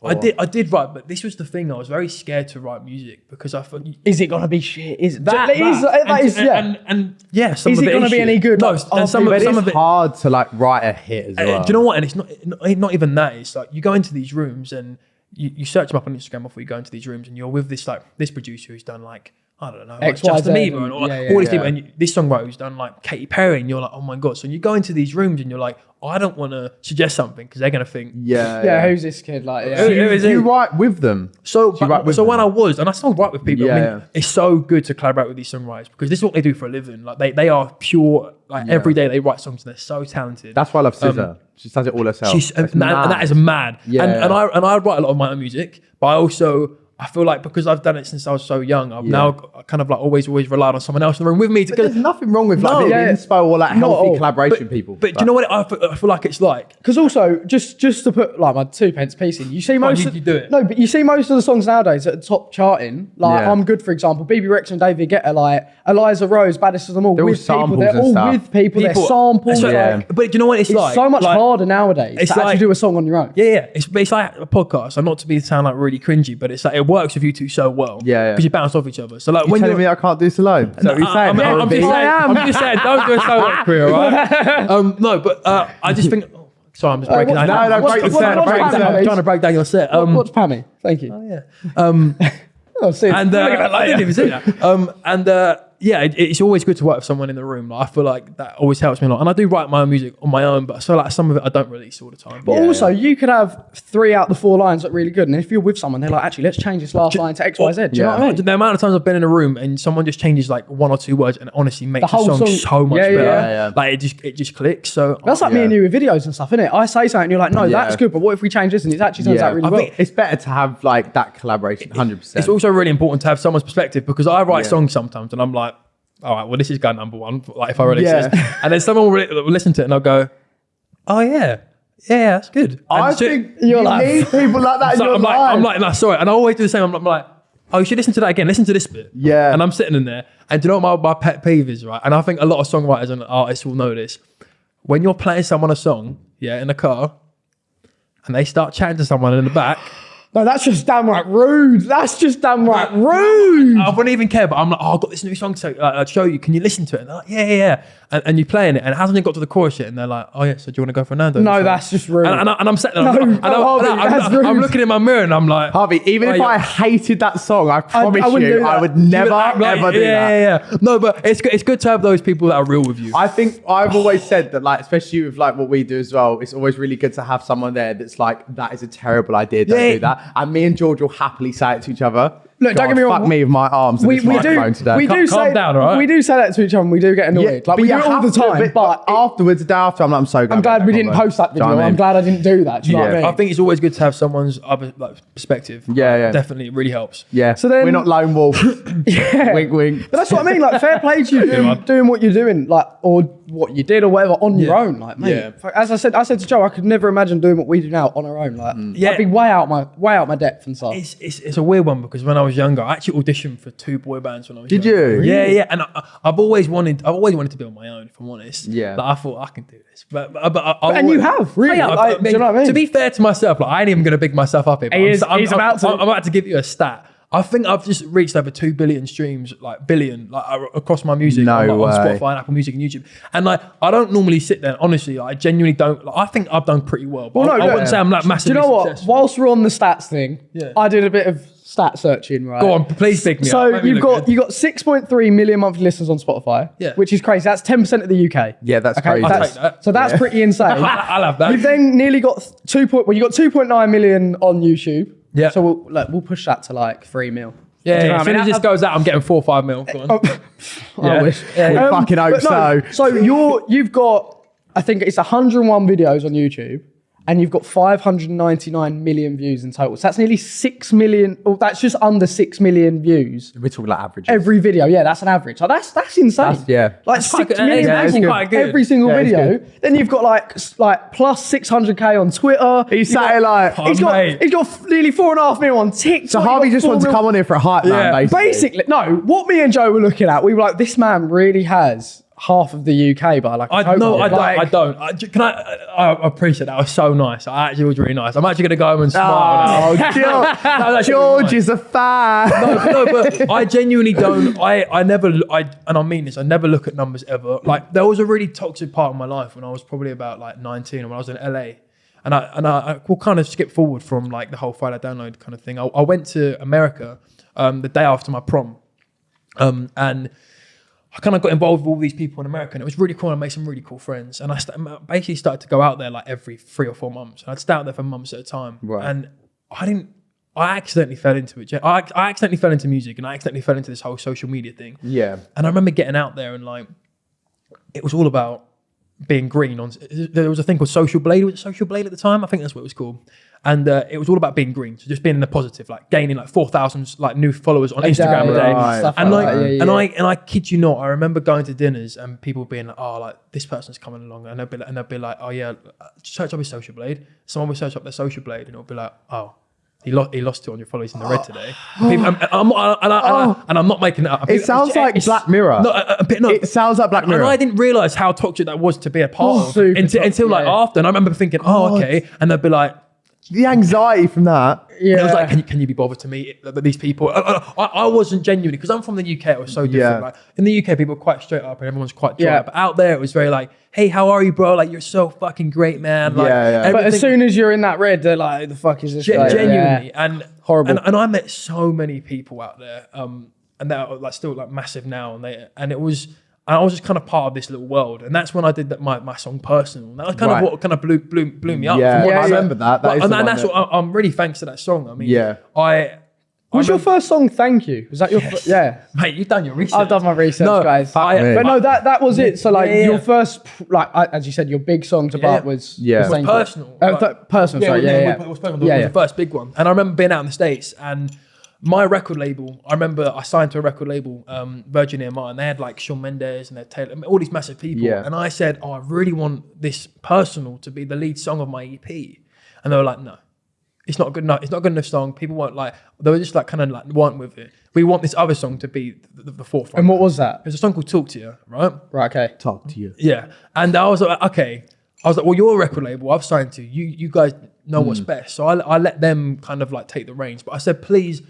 Speaker 1: write,
Speaker 3: I did. I did write, but this was the thing. I was very scared to write music because I thought
Speaker 2: Is it gonna be shit? Is that?
Speaker 3: that,
Speaker 2: That is, that
Speaker 3: and,
Speaker 2: is,
Speaker 3: and,
Speaker 2: yeah.
Speaker 3: and, and yeah, some
Speaker 2: Is
Speaker 3: of
Speaker 2: it
Speaker 3: it
Speaker 2: gonna
Speaker 3: is
Speaker 2: be
Speaker 3: shit.
Speaker 2: any good?
Speaker 3: No,
Speaker 2: Like,
Speaker 3: and some, of, some
Speaker 1: it's
Speaker 3: of it.
Speaker 1: hard to like write a hit as
Speaker 3: Uh,
Speaker 1: well.
Speaker 3: Do you know what? And it's not not not even that. It's like you go into these rooms and you, you search them up on Instagram before you go into these rooms, and you're with this like this producer who's done like I don't know, like
Speaker 2: X, Y,
Speaker 3: Justin
Speaker 2: Z,
Speaker 3: Bieber and all,
Speaker 2: yeah,
Speaker 3: all
Speaker 2: yeah,
Speaker 3: these
Speaker 1: yeah.
Speaker 3: people, and you, this songwriter who's done like Katy Perry, and you're like, oh my god. So you go into these rooms and you're like, oh, I don't want to suggest something because they're gonna think.
Speaker 1: Yeah.
Speaker 2: yeah, who's this kid? Like, yeah.
Speaker 3: Who- who is
Speaker 1: you
Speaker 3: it?
Speaker 1: write with them.
Speaker 3: So,
Speaker 1: you
Speaker 3: but-
Speaker 1: with
Speaker 3: so when I was, and I still write with people. I mean,
Speaker 1: Yeah.
Speaker 3: it's so good to collaborate with these songwriters because this is what they do for a living. Like they, they are pure. Like
Speaker 1: Yeah.
Speaker 3: every day they write songs and they're so talented.
Speaker 1: That's why I love um, SZA. she does it all herself.
Speaker 3: She's and,
Speaker 1: It's
Speaker 3: and that
Speaker 1: mad.
Speaker 3: is mad.
Speaker 1: Yeah.
Speaker 3: And, and I and I write a lot of my own music, but I also I feel like because I've done it since I was so young, I've
Speaker 1: Yeah.
Speaker 3: now kind of like always always relied on someone else in the room with me to
Speaker 1: But there's nothing wrong with like
Speaker 3: No.
Speaker 1: being
Speaker 2: Yeah.
Speaker 1: inspo or like healthy
Speaker 2: all.
Speaker 1: collaboration
Speaker 3: but,
Speaker 1: people.
Speaker 3: But do you know what I feel, I feel like it's like?
Speaker 2: Because also, just just to put like my two pence piece in, you see most.
Speaker 3: you-
Speaker 2: of,
Speaker 3: you do it.
Speaker 2: No, but you see most of the songs nowadays at the top charting. Like
Speaker 1: Yeah.
Speaker 2: I'm good, for example. Bebe Rexha and David Guetta, like Eliza Rose, baddest of them all.
Speaker 1: They're all
Speaker 2: with people, they're all
Speaker 1: stuff.
Speaker 2: with people. They're samples.
Speaker 3: So-
Speaker 1: Yeah.
Speaker 2: Like,
Speaker 3: But do you know what it's,
Speaker 2: it's
Speaker 3: like?
Speaker 2: so much
Speaker 3: Like-
Speaker 2: harder nowadays
Speaker 3: it's
Speaker 2: to actually do a song on your own.
Speaker 3: Yeah, yeah. It's, it's like a podcast. And not to be sound like really cringy, but it's like it works with you two so well.
Speaker 1: Yeah, yeah.
Speaker 3: Because you bounce off each other. So like
Speaker 1: You're
Speaker 3: when
Speaker 1: telling
Speaker 3: you're
Speaker 1: me I can't do solo? Is that what you're saying?
Speaker 3: I'm, I'm,
Speaker 1: R&B?
Speaker 3: just saying,
Speaker 2: I am.
Speaker 3: Just saying, don't do a solo career, right? um, no, but uh, I just think. Oh, sorry, I'm just breaking
Speaker 2: what's-
Speaker 3: down.
Speaker 1: no, no,
Speaker 3: What's-
Speaker 1: break the set, break the
Speaker 3: I'm trying to break down your set.
Speaker 2: Um, Watch Pammy. Thank you.
Speaker 3: Oh yeah. Um,
Speaker 2: Oh, see,
Speaker 3: and uh,
Speaker 2: look at that
Speaker 3: I didn't even see that. Um, and uh, yeah, it, it's always good to work with someone in the room. Like, I feel like that always helps me a lot. And I do write my own music on my own, but so like some of it I don't release all the time.
Speaker 2: But
Speaker 1: Yeah,
Speaker 2: also,
Speaker 1: yeah.
Speaker 2: you could have three out the four lines that are really good, and if you're with someone, they're like, actually, let's change this last line to X, Y, Z. Do you know what I mean?
Speaker 3: the amount of times I've been in a room and someone just changes like one or two words and it honestly makes the,
Speaker 2: whole
Speaker 3: song,
Speaker 2: song-
Speaker 3: so much
Speaker 2: Yeah, yeah,
Speaker 3: better.
Speaker 1: yeah. Yeah, yeah.
Speaker 3: Like it just it just clicks. So
Speaker 2: That's like me and you with videos and stuff, isn't it? I say something, you're like, no,
Speaker 1: Yeah.
Speaker 2: that's good, but what if we change this and it actually turns
Speaker 1: Yeah.
Speaker 2: out really
Speaker 1: I
Speaker 2: well?
Speaker 3: think-
Speaker 1: It's better to have like that collaboration, hundred percent.
Speaker 3: it's also really important to have someone's perspective because I write
Speaker 1: Yeah.
Speaker 3: songs sometimes and I'm like, all right, well this is guy number one. Like if I release
Speaker 1: Yeah.
Speaker 3: this, and then someone will, re- will listen to it and I'll go, oh yeah, yeah, that's good. And
Speaker 1: I think
Speaker 2: You're
Speaker 1: you
Speaker 2: like-
Speaker 1: need people like that in
Speaker 3: So
Speaker 1: your
Speaker 3: I'm like,
Speaker 1: life.
Speaker 3: I'm like, no, sorry. And I always do the same. I'm, I'm like, oh, you should listen to that again. Listen to this bit.
Speaker 1: Yeah.
Speaker 3: And I'm sitting in there. And do you know what my, my pet peeve is, right? And I think a lot of songwriters and artists will know this. When you're playing someone a song, yeah, in a car, and they start chatting to someone in the back,
Speaker 2: No, that's just downright rude. That's just downright rude.
Speaker 3: I wouldn't even care. But I'm like, oh, I've got this new song to uh, show you. Can you listen to it? And they're like, yeah, yeah, yeah. And, and you're playing it, and it hasn't even got to the chorus yet. And they're like, oh yeah, so do you want to go for Nando's?
Speaker 2: No, that's just rude.
Speaker 3: And, and, I, and I'm sitting there,
Speaker 2: No,
Speaker 3: I'm, and I'm,
Speaker 2: Harvey,
Speaker 3: I'm-
Speaker 2: that's
Speaker 3: I'm- I'm looking in my mirror, and I'm like,
Speaker 1: Harvey, even
Speaker 3: Oh,
Speaker 1: if
Speaker 3: yeah.
Speaker 1: I hated that song, I promise
Speaker 2: I wouldn't
Speaker 1: you. I would
Speaker 3: You
Speaker 1: never
Speaker 3: would like-
Speaker 1: ever do
Speaker 3: yeah,
Speaker 1: that.
Speaker 3: Yeah, yeah. No, but it's good. It's good to have those people that are real with you.
Speaker 1: I think I've always said that, like, especially with like what we do as well, it's always really good to have someone there that's like, that is a terrible idea. Don't
Speaker 3: Yeah.
Speaker 1: do that. And me and George will happily say it to each other.
Speaker 2: Look, don't get me wrong,
Speaker 1: Fuck me with my arms. and
Speaker 2: we,
Speaker 1: this
Speaker 2: we do
Speaker 1: microphone today.
Speaker 2: we do
Speaker 3: calm
Speaker 2: say
Speaker 3: down, all right?
Speaker 2: we do say that to each other and we do get annoyed.
Speaker 1: Yeah,
Speaker 2: like
Speaker 1: but
Speaker 2: we do it all
Speaker 1: have
Speaker 2: the
Speaker 1: to,
Speaker 2: time. But,
Speaker 1: afterwards, the day after, I'm like, I'm so glad.
Speaker 2: I'm
Speaker 1: we
Speaker 2: glad we didn't
Speaker 1: convo.
Speaker 2: post that
Speaker 1: Do you know
Speaker 2: video.
Speaker 1: what I
Speaker 2: I'm
Speaker 1: mean?
Speaker 2: glad I didn't do that. Do you know what I
Speaker 1: Yeah.
Speaker 2: mean?
Speaker 3: I think it's always good to have someone's other like perspective.
Speaker 1: Yeah, yeah.
Speaker 3: Definitely, it really helps.
Speaker 1: Yeah.
Speaker 2: So then-
Speaker 1: we're not lone wolves.
Speaker 2: Yeah.
Speaker 1: wink, wink.
Speaker 2: But that's what I mean. Like, fair play to you doing, doing what you're doing, like, or what you did, or whatever, on your own. Like, mate,
Speaker 3: Yeah.
Speaker 2: as I said, I said to Joe, I could never imagine doing what we do now on our own. Like,
Speaker 3: Yeah.
Speaker 2: I'd be way out my way out my depth and stuff.
Speaker 3: It's, it's, it's a weird one because when I was younger, I actually auditioned for two boy bands when I was.
Speaker 1: Did
Speaker 3: younger.
Speaker 1: you?
Speaker 3: Yeah, yeah. And I, I've always wanted, I've always wanted to be on my own. If I'm honest.
Speaker 1: Yeah.
Speaker 3: Like, I thought I can do this, but but, but I, I
Speaker 2: and you have, really.
Speaker 3: Oh, yeah,
Speaker 2: Like,
Speaker 3: I
Speaker 2: do you know what I mean?
Speaker 3: To be fair to myself, like I ain't even gonna big myself up here. but
Speaker 2: He
Speaker 3: I'm,
Speaker 2: is-
Speaker 3: I'm,
Speaker 2: he's
Speaker 3: I'm-
Speaker 2: about to.
Speaker 3: I'm, I'm about to give you a stat. I think I've just reached over two billion streams, like billion, like across my music
Speaker 1: No
Speaker 3: on, like, on. Spotify and Apple Music and YouTube. And like, I don't normally sit there. Honestly, like, I genuinely don't. Like, I think I've done pretty well. But
Speaker 2: Well,
Speaker 3: I,
Speaker 2: no,
Speaker 3: I
Speaker 2: no.
Speaker 3: wouldn't say I'm like
Speaker 2: Do you
Speaker 3: massively
Speaker 2: know what?
Speaker 3: successful.
Speaker 2: Whilst we're on the stats thing,
Speaker 3: Yeah.
Speaker 2: I did a bit of stat searching, right?
Speaker 3: Go on, please pick me.
Speaker 2: So
Speaker 3: Make me
Speaker 2: you've got
Speaker 3: good.
Speaker 2: you got 6.3 million monthly listeners on Spotify,
Speaker 3: Yeah.
Speaker 2: which is crazy. That's 10% of the UK.
Speaker 1: Yeah, that's
Speaker 2: Okay,
Speaker 1: crazy.
Speaker 3: I'll
Speaker 2: that's-
Speaker 3: take that.
Speaker 2: So that's pretty insane.
Speaker 3: I'll have that.
Speaker 2: You've then nearly got two point. Well, you got 2.9 million on YouTube.
Speaker 3: Yeah.
Speaker 2: So we'll like, we'll push that to like three mil.
Speaker 3: Yeah,
Speaker 2: know
Speaker 3: as
Speaker 2: I
Speaker 3: soon
Speaker 2: mean?
Speaker 3: as this goes out, I'm getting four or five mil. Go on.
Speaker 2: Oh, I
Speaker 3: Yeah.
Speaker 2: wish.
Speaker 3: Yeah, yeah.
Speaker 1: We um, fucking hope
Speaker 2: no,
Speaker 1: so.
Speaker 2: So you're you've got I think it's 101 videos on YouTube, and you've got 599 million views in total. So that's nearly six million. Or that's just under six million views
Speaker 1: We're talking like averages.
Speaker 2: every video. Yeah, that's an average. So that's that's insane.
Speaker 1: That's- yeah.
Speaker 2: like
Speaker 3: That's quite
Speaker 2: six
Speaker 3: good. Yeah,
Speaker 2: people
Speaker 1: good.
Speaker 3: good.
Speaker 2: every single
Speaker 1: Yeah, it's
Speaker 2: video. Then you've got like like plus 600k on Twitter.
Speaker 1: He's
Speaker 2: You've got-
Speaker 1: sat here like.
Speaker 2: He's
Speaker 3: Oh,
Speaker 2: got, he's got nearly four and a half million on TikTok.
Speaker 1: So Harvey just
Speaker 2: four
Speaker 1: wants to come on here for a hype man,
Speaker 3: Yeah.
Speaker 1: basically.
Speaker 2: Basically, no. What me and Joe were looking at, we were like, this man really has half of the UK by like. a
Speaker 3: I no,
Speaker 2: cohort.
Speaker 3: I don't.
Speaker 2: Like,
Speaker 3: I don't. I, can I, I? I appreciate that. That was so nice. I actually was really nice. I'm actually gonna go home and smile.
Speaker 1: Oh,
Speaker 3: now.
Speaker 1: George,
Speaker 3: That
Speaker 1: George
Speaker 3: really nice.
Speaker 1: is a fan.
Speaker 3: no, but I genuinely don't. I, I never, I, and I mean this. I never look at numbers ever. Like there was a really toxic part of my life when I was probably about like 19, when I was in LA, and I and I, I will kind of skip forward from like the whole Friday download kind of thing. I, I went to America um, the day after my prom, um, and I kind of got involved with all these people in America, and it was really cool. And I made some really cool friends, and I st- basically started to go out there like every three or four months. And I'd stay out there for months at a time,
Speaker 1: Right.
Speaker 3: and I didn't. I accidentally fell into it. I, I accidentally fell into music, and I accidentally fell into this whole social media thing.
Speaker 1: Yeah.
Speaker 3: And I remember getting out there, and like, it was all about being green. On there was a thing called Social Blade. Was it Social Blade at the time? I think that's what it was called. And uh, it was all about being green, so just being in the positive, like gaining like four thousand like new followers on Instagram a day.
Speaker 1: right.
Speaker 2: Stuff
Speaker 3: And like,
Speaker 2: that. Yeah, yeah,
Speaker 3: and
Speaker 2: yeah.
Speaker 3: I and I kid you not, I remember going to dinners and people being like, "Oh, like this person's coming along," and they'll be like, and they'll be like, "Oh yeah, search up his social blade." Someone will search up their social blade, and it'll be like, "Oh, he lost he lost 200 followers in the red today." People, and, I'm, and, and, I, and I'm not making it up.
Speaker 1: It sounds like
Speaker 3: It's-
Speaker 1: Black Mirror.
Speaker 3: No, a, a bit no.
Speaker 1: It sounds like Black Mirror.
Speaker 3: and I didn't realize how toxic that was to be a part
Speaker 2: Oh,
Speaker 3: of until,
Speaker 2: toxic,
Speaker 3: until like
Speaker 2: yeah.
Speaker 3: after. And I remember thinking, "Oh, okay," and they'd be like.
Speaker 1: The anxiety from that.
Speaker 3: And I was like, can you, can you be bothered to meet these people? I, I, I wasn't genuinely because I'm from the UK. It was so different.
Speaker 1: Yeah.
Speaker 3: Like in the UK, people are quite straight up and everyone's quite dry.
Speaker 2: Yeah.
Speaker 3: But out there, it was very like, hey, how are you, bro? Like you're so fucking great, man. Like,
Speaker 1: Yeah, yeah.
Speaker 2: But as soon as you're in that red, they're like, the fuck is this
Speaker 3: Gen-
Speaker 2: guy?"
Speaker 3: genuinely
Speaker 2: Yeah.
Speaker 3: and
Speaker 2: Horrible.
Speaker 3: and, and I met so many people out there um and they're like still like massive now and they and it was and I was just kind of part of this little world and that's when I did that my, my song personal and that was kind
Speaker 1: Right.
Speaker 3: of what kind of blew blew, blew me up
Speaker 1: Yeah,
Speaker 3: from
Speaker 2: Yeah,
Speaker 3: I
Speaker 2: I
Speaker 1: remember that. That
Speaker 3: But-
Speaker 1: is
Speaker 3: and, and that's
Speaker 1: that-
Speaker 3: what I, I'm really thanks to that song I mean
Speaker 1: Yeah.
Speaker 3: I
Speaker 2: Was
Speaker 3: I
Speaker 2: your
Speaker 3: remember-
Speaker 2: first song "Thank You"? Was that your? fir- yeah.
Speaker 3: mate you've done your research
Speaker 2: I've done my research,
Speaker 3: No,
Speaker 2: guys.
Speaker 3: I-
Speaker 1: me.
Speaker 2: But no, that that was it. So like
Speaker 3: Yeah, yeah,
Speaker 2: your first, like as you said, your big song to
Speaker 3: Yeah.
Speaker 2: Bart was
Speaker 1: Yeah.
Speaker 2: was
Speaker 1: Was
Speaker 2: Thank You.
Speaker 3: personal.
Speaker 2: Uh, th- personal. sorry, yeah, yeah.
Speaker 3: It was personal.
Speaker 2: Yeah,
Speaker 3: it was
Speaker 2: yeah.
Speaker 3: the first big one. And I remember being out in the States and my record label, I remember I signed to a record label, um, Virgin EMI, and they had like Shawn Mendes and they had Taylor, all these massive people.
Speaker 1: Yeah.
Speaker 3: And I said, Oh, I really want this personal to be the lead song of my EP. And they were like, No. It's not good enough. It's not a good enough song. People weren't like they were just like kind of like weren't with it. We want this other song to be the, the forefront.
Speaker 2: And what was that?
Speaker 3: There's a song called Talk to You, right?
Speaker 2: Right. Okay.
Speaker 1: Talk to you.
Speaker 3: Yeah, and I was like, okay. I was like, well, you're a record label. I've signed to you. You guys know what's best. So I, I let them kind of like take the reins. But I said, please,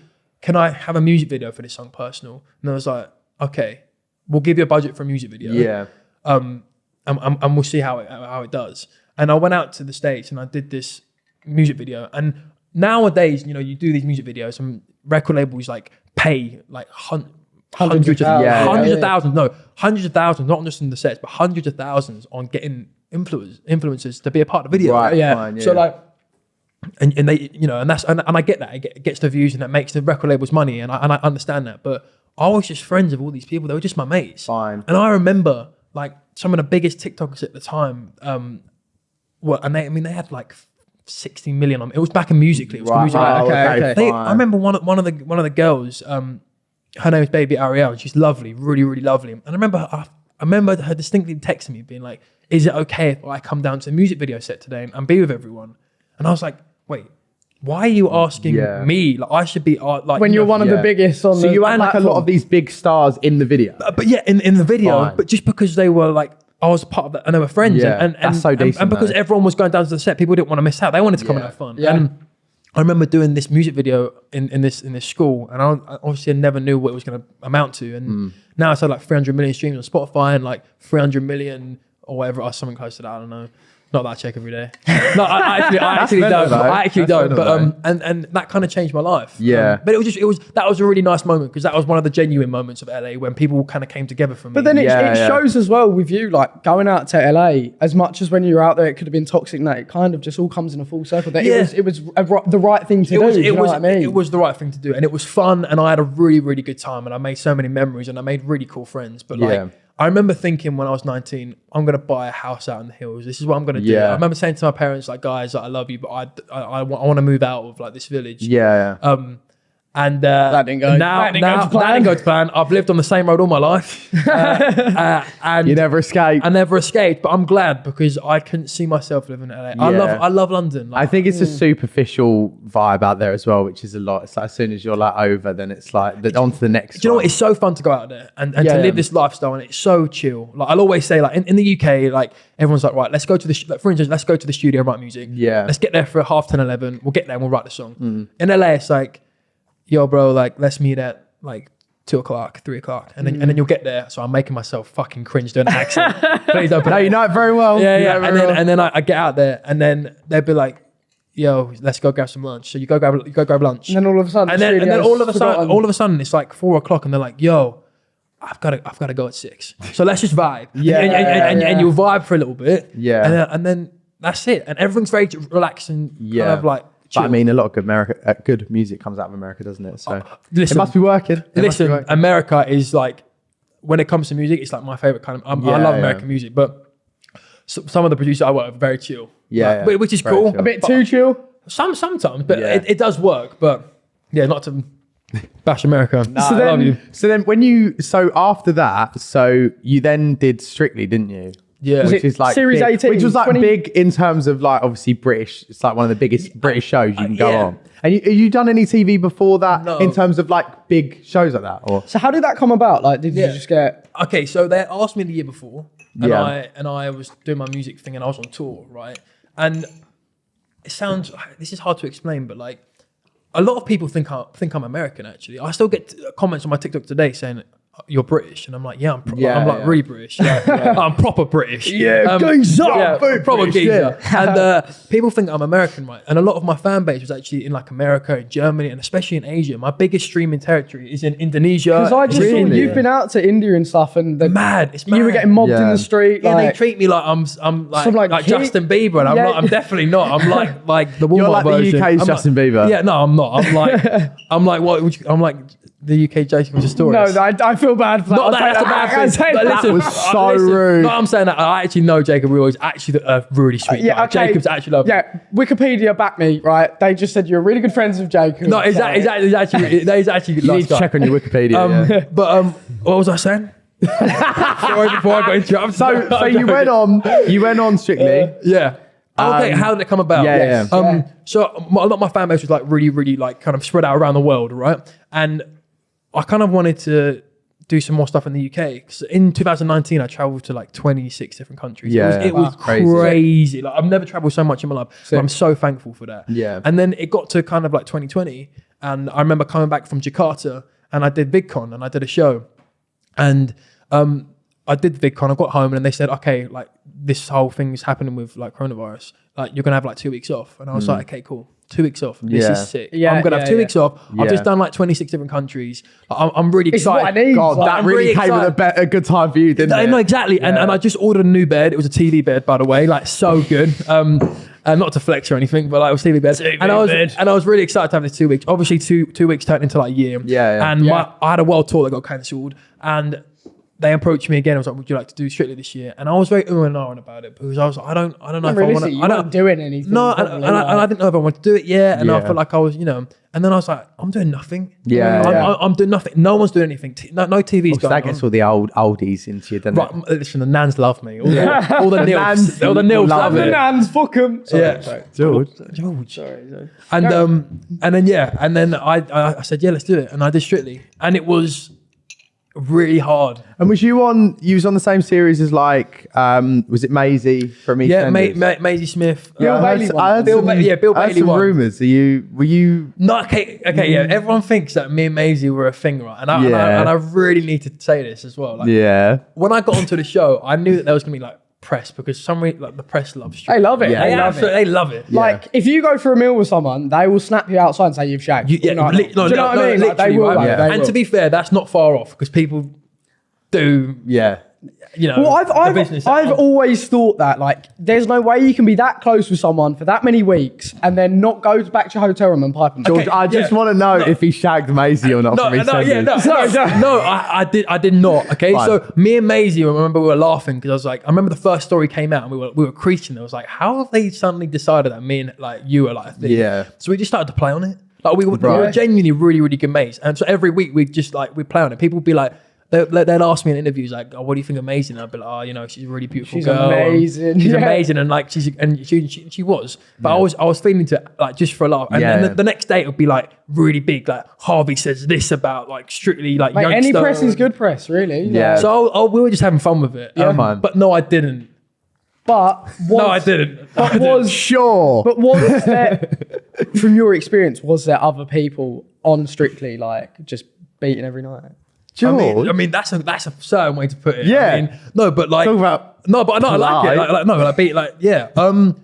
Speaker 3: can I have a music video for this song, personal? And I was like, okay, we'll give you a budget for a music video.
Speaker 1: Yeah.
Speaker 3: Um, and, and, and we'll see how it how it does. And I went out to the states and I did this music video. And nowadays, you know, you do these music videos and record labels like pay like hun-
Speaker 2: Hundreds
Speaker 3: hundreds,
Speaker 2: of
Speaker 3: of,
Speaker 2: thousands.
Speaker 1: Yeah,
Speaker 3: hundreds
Speaker 2: yeah.
Speaker 3: of thousands, no, hundreds of thousands, not just in the sets, but hundreds of thousands on getting influence influencers to be a part of the video.
Speaker 1: Right.
Speaker 2: Yeah.
Speaker 1: Fine, yeah.
Speaker 3: So like, and, and they, you know, and that's and, and I get that it, gets the views and that makes the record labels money, and I and I understand that. But I was just friends of all these people; they were just my mates.
Speaker 1: Fine.
Speaker 3: And I remember like some of the biggest TikTokers at the time. Um, were and they, I mean, they had like sixty million on. It was back in musically. It was
Speaker 1: Right.
Speaker 3: Musical.ly.
Speaker 1: Oh,
Speaker 2: okay,
Speaker 1: okay.
Speaker 3: They. I remember one of one of the one of the girls. Um, her name is Baby Ariel. and She's lovely, really, really lovely. And I remember, her, I remember her distinctly texting me, being like, "Is it okay if I come down to the music video set today and, and be with everyone?" And I was like, "Wait, why are you asking
Speaker 1: Yeah.
Speaker 3: me? Like, I should be uh, like
Speaker 2: When
Speaker 3: you
Speaker 2: you're
Speaker 3: know,
Speaker 2: one of the biggest on
Speaker 1: So
Speaker 2: the
Speaker 1: you had like a lot of these big stars in the video.
Speaker 3: Uh, but yeah, in, in the video,
Speaker 1: Fine.
Speaker 3: but just because they were like, I was part of that and they were friends.
Speaker 1: Yeah,
Speaker 3: and, and,
Speaker 1: that's so
Speaker 3: and-
Speaker 1: decent,
Speaker 3: And, because
Speaker 1: though.
Speaker 3: everyone was going down to the set, people didn't want to miss out. They wanted to come and have fun.
Speaker 2: Yeah.
Speaker 3: And I remember doing this music video in, in this in this school, and I, I obviously never knew what it was going to amount to. And
Speaker 1: Hmm.
Speaker 3: now it's had like 300 million streams on Spotify and like 300 million or whatever, or something close to that. I don't know. Not that I check every day. No, I, I actually, I actually
Speaker 1: mental,
Speaker 3: don't.
Speaker 1: though.
Speaker 3: I actually
Speaker 1: That's
Speaker 3: don't.
Speaker 1: mental,
Speaker 3: But um, and and that kind of changed my life.
Speaker 1: Yeah.
Speaker 3: Um, but it was just it was that was a really nice moment because that was one of the genuine moments of LA when people kind of came together for me.
Speaker 2: But then it,
Speaker 1: Yeah,
Speaker 2: it
Speaker 1: yeah.
Speaker 2: shows as well with you, like going out to LA, as much as when you were out there, it could have been toxic. and That it kind of just all comes in a full circle. That
Speaker 3: Yeah.
Speaker 2: it was, it was a, ri- the right thing to
Speaker 3: it
Speaker 2: do.
Speaker 3: was
Speaker 2: do
Speaker 3: it
Speaker 2: know
Speaker 3: was
Speaker 2: what I mean?
Speaker 3: it was the right thing to do and it was fun and I had a really really good time and I made so many memories and I made really cool friends but like
Speaker 1: Yeah.
Speaker 3: I remember thinking when I was 19 I'm gonna buy a house out in the hills this is what I'm gonna do
Speaker 1: Yeah.
Speaker 3: I remember saying to my parents like guys like, I love you but I I, I, want to move out of like this village
Speaker 1: Yeah, yeah.
Speaker 3: um and uh,
Speaker 2: That didn't go-
Speaker 3: now,
Speaker 2: that didn't go
Speaker 3: now,
Speaker 2: to plan.
Speaker 3: that didn't go to plan. I've lived on the same road all my life, uh, uh, and
Speaker 1: you never escape.
Speaker 3: I never escaped. But I'm glad because I couldn't see myself living in LA. I love, I love London.
Speaker 1: I think it's a superficial vibe out there as well, which is a lot. It's like as soon as you're like over, then it's like the, on to the next.
Speaker 3: Do you know what? It's so fun to go out there and, and
Speaker 2: Yeah,
Speaker 3: to
Speaker 2: yeah.
Speaker 3: live this lifestyle, and it's so chill. Like I'll always say, like in, in the UK, like everyone's like, right, let's go to the, sh- like, for instance, let's go to the studio and write music.
Speaker 1: Yeah.
Speaker 3: Let's get there for half 10, 11. We'll get there and we'll write the song.
Speaker 1: Mm.
Speaker 3: In LA, it's like, yo, bro, like let's meet at like two o'clock, three o'clock, and then and
Speaker 1: Mm.
Speaker 3: then you'll get there. So I'm making myself fucking cringe doing an accent. Please don't. put
Speaker 1: No, you know it very well.
Speaker 3: yeah,
Speaker 1: You
Speaker 3: yeah. And then
Speaker 1: well.
Speaker 3: and then I, I get out there, and then they'll be like, yo, let's go grab some lunch. So you go grab you go grab lunch
Speaker 2: and then all of a sudden,
Speaker 3: and
Speaker 2: the
Speaker 3: then, and then all of a sudden, all of a sudden, it's like four o'clock, and they're like, "Yo, I've got to, I've got to go at six. So let's just vibe.
Speaker 1: Yeah,
Speaker 3: and, and, and, and,
Speaker 2: yeah.
Speaker 3: and you'll vibe for a little bit.
Speaker 1: Yeah.
Speaker 3: and then, and then that's it. And everything's very relaxed and
Speaker 1: Yeah.
Speaker 3: kind of like.
Speaker 1: But I mean, a lot of good America, uh, good music comes out of America, doesn't it? So
Speaker 3: listen,
Speaker 1: it must be working. It must be
Speaker 3: listen,
Speaker 1: working.
Speaker 3: America is like when it comes to music, it's like my favorite kind of. I'm, I
Speaker 1: Yeah,
Speaker 3: love
Speaker 1: yeah.
Speaker 3: American music, but some of the producers I work with are very chill.
Speaker 1: Yeah,
Speaker 3: Like,
Speaker 1: yeah.
Speaker 3: which is cool.
Speaker 1: chill.
Speaker 2: a bit too chill.
Speaker 3: Some sometimes, but
Speaker 1: Yeah.
Speaker 3: it, it does work. But yeah, not to bash America.
Speaker 2: So
Speaker 3: I
Speaker 2: then-
Speaker 3: love you.
Speaker 1: So then, when you so after that, so you then did Strictly, didn't you?
Speaker 3: Yeah.
Speaker 2: Was
Speaker 1: which is like
Speaker 2: Series
Speaker 1: big-
Speaker 2: 18,
Speaker 1: which was like
Speaker 2: 20
Speaker 1: big in terms of like obviously British. It's like one of the biggest British shows you can go
Speaker 3: yeah.
Speaker 1: on. And you, have you done any TV before that
Speaker 3: No.
Speaker 1: in terms of like big shows like that? Or
Speaker 2: So how did that come about? Like, did
Speaker 3: Yeah.
Speaker 2: you just get?
Speaker 3: okay, so they asked me the year before, and
Speaker 1: Yeah.
Speaker 3: I and I was doing my music thing, and I was on tour, right? And it sounds this is hard to explain, but like a lot of people think I think I'm American. Actually, I still get uh, comments on my TikTok today saying. You're British, and I'm like, yeah, I'm, pro-
Speaker 1: Yeah,
Speaker 3: I'm like
Speaker 1: yeah.
Speaker 3: really British. Yeah, I'm proper British.
Speaker 1: Yeah, geezer,
Speaker 3: yeah,
Speaker 1: very
Speaker 3: proper
Speaker 1: British,
Speaker 3: geezer.
Speaker 1: yeah.
Speaker 3: And uh, people think I'm American, right? And a lot of my fan base was actually in like America, and Germany, and especially in Asia. My biggest streaming territory is in Indonesia.
Speaker 2: Because I just saw
Speaker 1: Really?
Speaker 2: you've been out to India and stuff, and the,
Speaker 3: mad. It's
Speaker 2: you were getting mobbed in the street.
Speaker 3: Yeah,
Speaker 2: like,
Speaker 3: they treat me like I'm I'm like
Speaker 2: like,
Speaker 3: like,
Speaker 2: kid-
Speaker 3: Justin Bieber, and I'm
Speaker 2: Yeah.
Speaker 3: not. I'm definitely not. I'm like like the Walmart
Speaker 1: You're like the
Speaker 3: version.
Speaker 1: UK's
Speaker 3: I'm
Speaker 1: Justin
Speaker 3: like,
Speaker 1: Bieber.
Speaker 3: Yeah, no, I'm not. I'm like I'm like what? would you- I'm like the UK Jacob Sartorius.
Speaker 2: no, I, I feel bad for that.
Speaker 3: Not
Speaker 2: I
Speaker 3: that,
Speaker 2: was
Speaker 3: that's a bad
Speaker 2: I can't
Speaker 3: thing.
Speaker 2: say
Speaker 3: But
Speaker 2: that.
Speaker 3: listen,
Speaker 1: was
Speaker 3: I-
Speaker 1: so
Speaker 3: listen,
Speaker 1: rude.
Speaker 3: No, I'm saying that I actually know Jacob Real is actually a really sweet
Speaker 2: Yeah,
Speaker 3: guy.
Speaker 2: okay.
Speaker 3: Jacob's actually lovely.
Speaker 2: Yeah, Wikipedia back me, right? They just said you're really good friends with Jacob.
Speaker 3: No, is
Speaker 2: so-
Speaker 3: that, is that, is actually, that is actually
Speaker 1: you need to check on your Wikipedia.
Speaker 3: Um,
Speaker 1: yeah.
Speaker 3: But um, what was I saying? Sorry, before I got interrupted.
Speaker 1: So, so you went on, you went on Strictly.
Speaker 3: Yeah. Okay,
Speaker 1: Um,
Speaker 3: how did it come about?
Speaker 1: yeah, yeah.
Speaker 3: Um,
Speaker 2: Yeah.
Speaker 3: So my, a lot of my fan base was like really, really like kind of spread out around the world, right? And I kind of wanted to do some more stuff in the UK. 'Cause in 2019, I traveled to like 26 different countries.
Speaker 1: Yeah.
Speaker 3: it was, it
Speaker 1: Wow.
Speaker 3: was
Speaker 1: Crazy.
Speaker 3: crazy. Like I've never traveled so much in my life. So I'm so thankful for that.
Speaker 1: Yeah.
Speaker 3: And then it got to kind of like 2020, and I remember coming back from Jakarta, and I did VidCon, and I did a show, and um, I did VidCon. I got home, and they said, okay, like this whole thing is happening with like coronavirus. Like you're gonna have like two weeks off, and I was like, okay, cool, two weeks off. This.
Speaker 1: Yeah.
Speaker 3: is sick.
Speaker 2: Yeah,
Speaker 3: I'm gonna have
Speaker 2: yeah,
Speaker 3: two
Speaker 2: yeah.
Speaker 3: weeks off. I've
Speaker 1: Yeah.
Speaker 3: just done like 26 different countries. I'm, I'm really
Speaker 2: It's what
Speaker 3: excited.
Speaker 2: I need.
Speaker 1: God,
Speaker 2: Like,
Speaker 1: that
Speaker 3: I'm
Speaker 1: really
Speaker 3: really
Speaker 1: came at a,
Speaker 3: excited.
Speaker 1: be- a good time for you, didn't
Speaker 3: I
Speaker 1: it?
Speaker 3: know exactly, and,
Speaker 1: Yeah.
Speaker 3: and I just ordered a new bed. It was a TV bed, by the way, like so good. Um, and not to flex or anything, but like it was TV bed. and I was
Speaker 2: bed.
Speaker 3: and I was really excited to have this two weeks. Obviously, two two weeks turned into like a year.
Speaker 1: Yeah, yeah.
Speaker 3: And
Speaker 2: Yeah.
Speaker 3: My, I had a world tour that got cancelled, and they approached me again. I was like, "Would you like to do Strictly this year?" And I was very um and ahhing about it because I was like, "I don't, I don't know if I want to." I don't
Speaker 2: doing anything.
Speaker 3: no, and,
Speaker 2: probably,
Speaker 3: and, I, and I didn't know if I wanted to do it yet, and I felt like I was, you know. And then I was like, I'm doing nothing.
Speaker 1: Yeah,
Speaker 3: I'm,
Speaker 1: yeah.
Speaker 3: I'm, I'm doing nothing. No one's doing anything. T- no, no TV's
Speaker 1: Because
Speaker 3: going
Speaker 1: that gets
Speaker 3: on.
Speaker 1: all the old oldies into you, doesn't
Speaker 3: Right,
Speaker 1: it?
Speaker 3: listen, the nans love me. All the, all the,
Speaker 1: The
Speaker 3: nils,
Speaker 1: nans
Speaker 3: all the nils
Speaker 1: love
Speaker 3: love
Speaker 2: the
Speaker 3: it.
Speaker 2: nans, fuck 'em. Sorry,
Speaker 3: Yeah.
Speaker 2: sorry.
Speaker 1: George.
Speaker 3: George.
Speaker 2: Sorry, sorry.
Speaker 3: And um, and then yeah, and then I, I I said yeah, let's do it, and I did Strictly, and it was really hard.
Speaker 1: And was you on? You was on the same series as like, um, was it Maisie from EastEnders?
Speaker 3: Yeah, Ma- Ma- Maisie Smith.
Speaker 2: Bill
Speaker 3: uh,
Speaker 2: Bailey
Speaker 1: I heard.
Speaker 3: Bill
Speaker 1: some,
Speaker 3: Ba- yeah, Bill
Speaker 1: I heard
Speaker 3: Bailey
Speaker 1: some rumors. Are you? Were you?
Speaker 3: No, okay, okay, yeah. Everyone thinks that me and Maisie were a thing, right? And I, and, I, and I really need to say this as well. Like,
Speaker 1: Yeah.
Speaker 3: when I got onto the show, I knew that there was gonna be like press because some re- like the press loves
Speaker 2: They love it.
Speaker 1: Yeah.
Speaker 2: They
Speaker 3: They,
Speaker 2: love
Speaker 3: absolutely,
Speaker 2: it.
Speaker 3: they love it.
Speaker 2: Like if you go for a meal with someone, they will snap you outside and say you've shagged.
Speaker 3: You, yeah,
Speaker 2: know,
Speaker 3: li- no,
Speaker 2: do you know
Speaker 3: no,
Speaker 2: what
Speaker 3: no,
Speaker 2: I mean? Like, they
Speaker 3: literally,
Speaker 2: will.
Speaker 3: right?
Speaker 2: like,
Speaker 1: Yeah.
Speaker 2: they
Speaker 3: And
Speaker 2: will.
Speaker 3: to be fair, that's not far off because people do,
Speaker 1: Yeah.
Speaker 3: You know,
Speaker 2: Well, I've,
Speaker 3: the
Speaker 2: I've,
Speaker 3: business.
Speaker 2: I've always thought that, like, there's no way you can be that close with someone for that many weeks and then not go back to your hotel room and pipe them.
Speaker 1: George,
Speaker 3: Okay,
Speaker 1: I just
Speaker 3: yeah.
Speaker 1: want to know
Speaker 3: No.
Speaker 1: if he shagged Maisie or not
Speaker 3: no,
Speaker 1: from
Speaker 3: no, yeah, no, no,
Speaker 2: No, no.
Speaker 3: no, I, I did, I did not. Okay,
Speaker 1: Fine.
Speaker 3: so me and Maisie, I remember we were laughing because I was like, I remember the first story came out and we were, we were creasing. I was like, how have they suddenly decided that me and like you are like a thing?
Speaker 1: Yeah.
Speaker 3: So we just started to play on it. Like we were, we were genuinely really, really good mates, and so every week we just like we play on it. People would be like. They, they'd ask me in interviews like, "Oh, what do you think amazing?" And I'd be like, "Oh, you know, she's a really beautiful
Speaker 2: She's
Speaker 3: girl. and
Speaker 2: amazing."
Speaker 3: She's
Speaker 2: Yeah.
Speaker 3: amazing." And like, she's and she she, she was, but I was I was feeling to like just for a laugh. And, and
Speaker 1: Yeah.
Speaker 3: the, the next day it would be like really big. Like Harvey says this about like strictly like
Speaker 2: Mate, any press is good press, really.
Speaker 1: Yeah.
Speaker 2: Like,
Speaker 3: So I, I, we were just having fun with it.
Speaker 2: Yeah.
Speaker 3: Um,
Speaker 1: Fine.
Speaker 3: but no, I didn't.
Speaker 2: but was,
Speaker 3: No, I didn't. I
Speaker 2: But
Speaker 3: didn't.
Speaker 2: was
Speaker 1: Sure.
Speaker 2: but was there from your experience? Was there other people on Strictly like just beating every night?
Speaker 3: I mean, I mean, that's a that's a certain way to put it.
Speaker 1: Yeah.
Speaker 3: I mean, no, but like
Speaker 1: Talk about
Speaker 3: no, but no, I like it. Like, like no, like beat like yeah, um,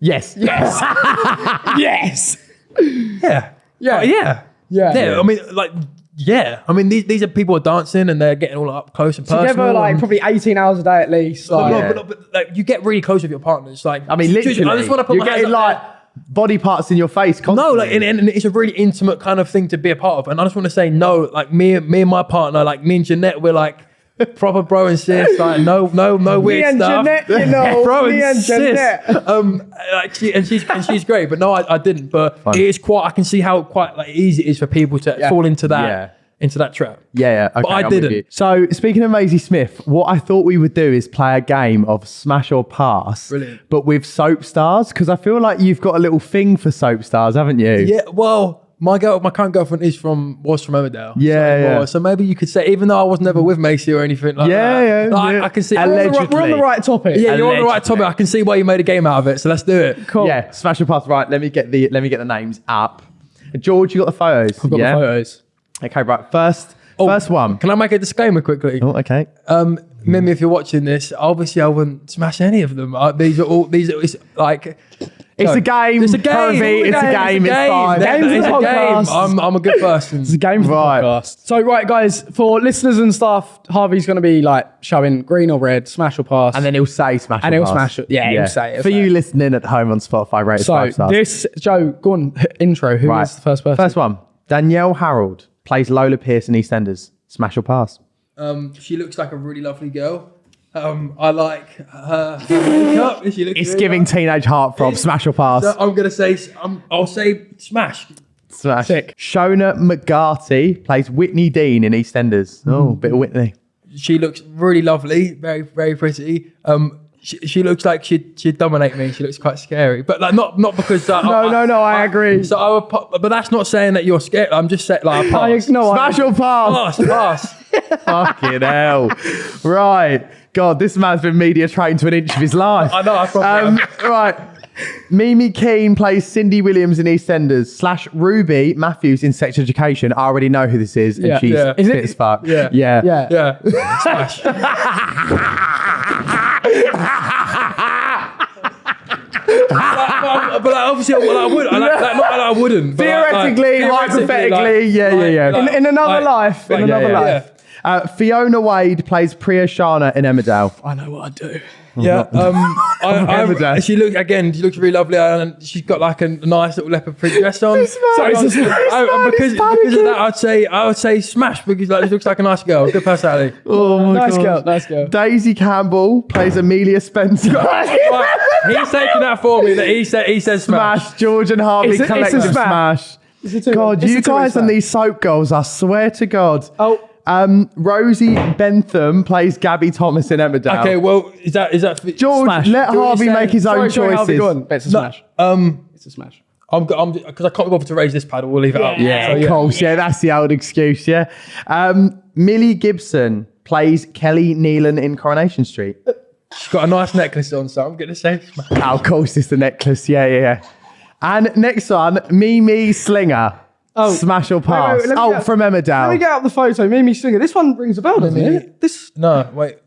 Speaker 1: yes.
Speaker 2: Yes. yes.
Speaker 3: yeah,
Speaker 2: Yeah.
Speaker 3: Uh, yeah,
Speaker 2: Yeah.
Speaker 3: yeah. I mean, like yeah. I mean, these these are people are dancing and they're getting all up close and personal.
Speaker 2: Together, like
Speaker 3: and-
Speaker 2: probably 18 hours a day at least. Like,
Speaker 3: no,
Speaker 1: Yeah.
Speaker 3: but, but, like you get really close with your partners. Like
Speaker 1: I mean, literally.
Speaker 3: I just want to put
Speaker 1: you're
Speaker 3: my
Speaker 1: getting
Speaker 3: up
Speaker 1: like
Speaker 3: there.
Speaker 1: Body parts in your face.
Speaker 3: No, like, and, and it's a really intimate kind of thing to be a part of. And I just want to say, no, like me, me and my partner, like me and Janette, we're like proper bro and sis. Like, no, no, no weird
Speaker 2: and
Speaker 3: stuff.
Speaker 2: Janette, you know,
Speaker 3: bro
Speaker 2: me and
Speaker 3: sis.
Speaker 2: Janette.
Speaker 3: Um, like she and she's and she's great, but no, I, I didn't. But it is quite. I can see how quite like easy it is for people to
Speaker 2: Yeah.
Speaker 3: fall into that
Speaker 1: Yeah.
Speaker 3: Into that trap.
Speaker 1: Yeah, yeah. Okay,
Speaker 3: But I
Speaker 1: I'm
Speaker 3: didn't.
Speaker 1: So, speaking of Maisie Smith, what I thought we would do is play a game of smash or pass,
Speaker 3: Brilliant.
Speaker 1: but with soap stars, because I feel like you've got a little thing for soap stars, haven't you?
Speaker 3: Yeah, well, my girl, my current girlfriend is from was from Emmerdale.
Speaker 1: Yeah,
Speaker 3: so,
Speaker 1: yeah.
Speaker 3: So maybe you could say, even though I was never with Maisie or anything like
Speaker 1: Yeah,
Speaker 3: that.
Speaker 1: yeah,
Speaker 3: like,
Speaker 1: yeah.
Speaker 3: I can see.
Speaker 2: we're, on the right, we're on the right topic.
Speaker 3: Yeah, you're on the right topic. I can see why you made a game out of it. So let's do it.
Speaker 2: Cool.
Speaker 1: Yeah, smash or pass. Right, let me get the let me get the names up. George, you got the photos.
Speaker 3: I've got
Speaker 1: yeah?
Speaker 3: the photos.
Speaker 1: Okay, right. First,
Speaker 3: Oh,
Speaker 1: first one.
Speaker 3: Can I make a disclaimer quickly?
Speaker 1: Oh, okay.
Speaker 3: Um, Mimi, if you're watching this, obviously I wouldn't smash any of them. Uh, these are all these. Are, it's like
Speaker 1: It's a game.
Speaker 3: It's a game.
Speaker 1: Harvey, it's a game. It's fine.
Speaker 3: That-
Speaker 2: Game's
Speaker 3: it's
Speaker 2: a
Speaker 3: a game. I'm, I'm a good person.
Speaker 2: It's a game for
Speaker 1: Right.
Speaker 2: the podcast. So, right, guys, for listeners and stuff, Harvey's going to be like showing green or red, smash or pass.
Speaker 1: And then he'll say smash
Speaker 2: And
Speaker 1: or
Speaker 2: he'll
Speaker 1: pass.
Speaker 2: smash it. Yeah, he'll say it, he'll
Speaker 1: For
Speaker 2: say
Speaker 1: you listening at home on Spotify, rate
Speaker 2: so
Speaker 1: five stars.
Speaker 2: this, Joe, go on, intro. Who is
Speaker 1: right.
Speaker 2: the first person?
Speaker 1: First one. Danielle Harold plays Lola Pearce in EastEnders. Smash or pass?
Speaker 3: Um, she looks like a really lovely girl. Um, I like her, her makeup. She looks
Speaker 1: It's
Speaker 3: really
Speaker 1: giving
Speaker 3: nice.
Speaker 1: teenage heartthrob. Smash or pass?
Speaker 3: So I'm gonna say. Um, I'll say smash.
Speaker 1: Smash.
Speaker 2: Sick.
Speaker 1: Shona McGarty plays Whitney Dean in EastEnders. Oh, bit of Whitney.
Speaker 3: She looks really lovely, very very pretty. Um, she, she looks like she'd she'd dominate me. She looks quite scary, but like not not because. Uh,
Speaker 2: No, no, no, I agree.
Speaker 3: So I would, but that's not saying that you're scared. I'm just saying like
Speaker 2: I,
Speaker 3: pass.
Speaker 2: no, I,
Speaker 1: Smash or pass?
Speaker 3: pass, pass.
Speaker 1: Fucking hell. Right. God, this man's been media trained to an inch of his life.
Speaker 3: I know. I probably
Speaker 1: Um, right. Mimi Keene plays Cindy Williams in EastEnders slash Ruby Matthews in Sex Education. I already know who this is, and
Speaker 2: Yeah.
Speaker 1: she's
Speaker 3: Yeah.
Speaker 1: fit
Speaker 2: Is it-
Speaker 1: as fuck.
Speaker 3: Yeah.
Speaker 1: yeah,
Speaker 2: yeah.
Speaker 3: Yeah, but, but, but obviously, well, I would. I like, like, not that I wouldn't. Like- like,
Speaker 1: Theoretically, hypothetically, yeah, yeah, yeah.
Speaker 2: In- in another life, in another life.
Speaker 1: Uh, Fiona Wade plays Priya Sharma in Emmerdale.
Speaker 2: I know what I do.
Speaker 3: Yeah, um, I,
Speaker 1: Remember
Speaker 3: I,
Speaker 1: that.
Speaker 3: she looks again. She looks really lovely, and she's got like a nice little leopard print dress on.
Speaker 1: This man-
Speaker 3: So
Speaker 1: this
Speaker 3: I-
Speaker 1: man
Speaker 3: because, because of that, I'd say I would say smash because like she looks like a nice girl, good personality.
Speaker 1: Oh my
Speaker 2: Nice
Speaker 1: God.
Speaker 2: girl, nice girl.
Speaker 1: Daisy Campbell plays Amelia Spencer.
Speaker 3: Right, he's taking that for me. That he said he says smash.
Speaker 1: smash. George and Harvey
Speaker 2: It's a- it's a smash.
Speaker 1: smash.
Speaker 2: It's a
Speaker 1: God,
Speaker 2: it's
Speaker 1: you
Speaker 2: a
Speaker 1: guys
Speaker 2: smash.
Speaker 1: and these soap girls, I swear to God.
Speaker 2: Oh,
Speaker 1: Um, Rosie Bentham plays Gabby Thomas in Emmerdale.
Speaker 3: Okay, well, is that is that for-
Speaker 1: George,
Speaker 3: smash?
Speaker 1: let
Speaker 3: Do you
Speaker 1: Harvey make his own
Speaker 2: sorry, sorry, Harvey,
Speaker 1: choices.
Speaker 2: go on. It's a
Speaker 3: No,
Speaker 2: smash.
Speaker 3: Um,
Speaker 2: It's a smash.
Speaker 3: I'm I'm because I can't be bothered to raise this paddle. We'll leave it up.
Speaker 1: Yeah,
Speaker 3: So,
Speaker 1: of course. Yeah, that's the old excuse. Yeah. Um, Millie Gibson plays Kelly Neelan in Coronation Street.
Speaker 3: She's got a nice necklace on, so I'm gonna say.
Speaker 1: Oh, of course, it's the necklace. Yeah, yeah, yeah. And next one, Mimi Slinger.
Speaker 2: Oh.
Speaker 1: Smash or
Speaker 2: wait,
Speaker 1: pass.
Speaker 2: wait, let me
Speaker 1: oh,
Speaker 2: get-
Speaker 1: from
Speaker 2: Let me get out the photo. Mimi Slinger. This one rings a bell, doesn't
Speaker 3: Mimi-
Speaker 2: it? This
Speaker 3: No, wait.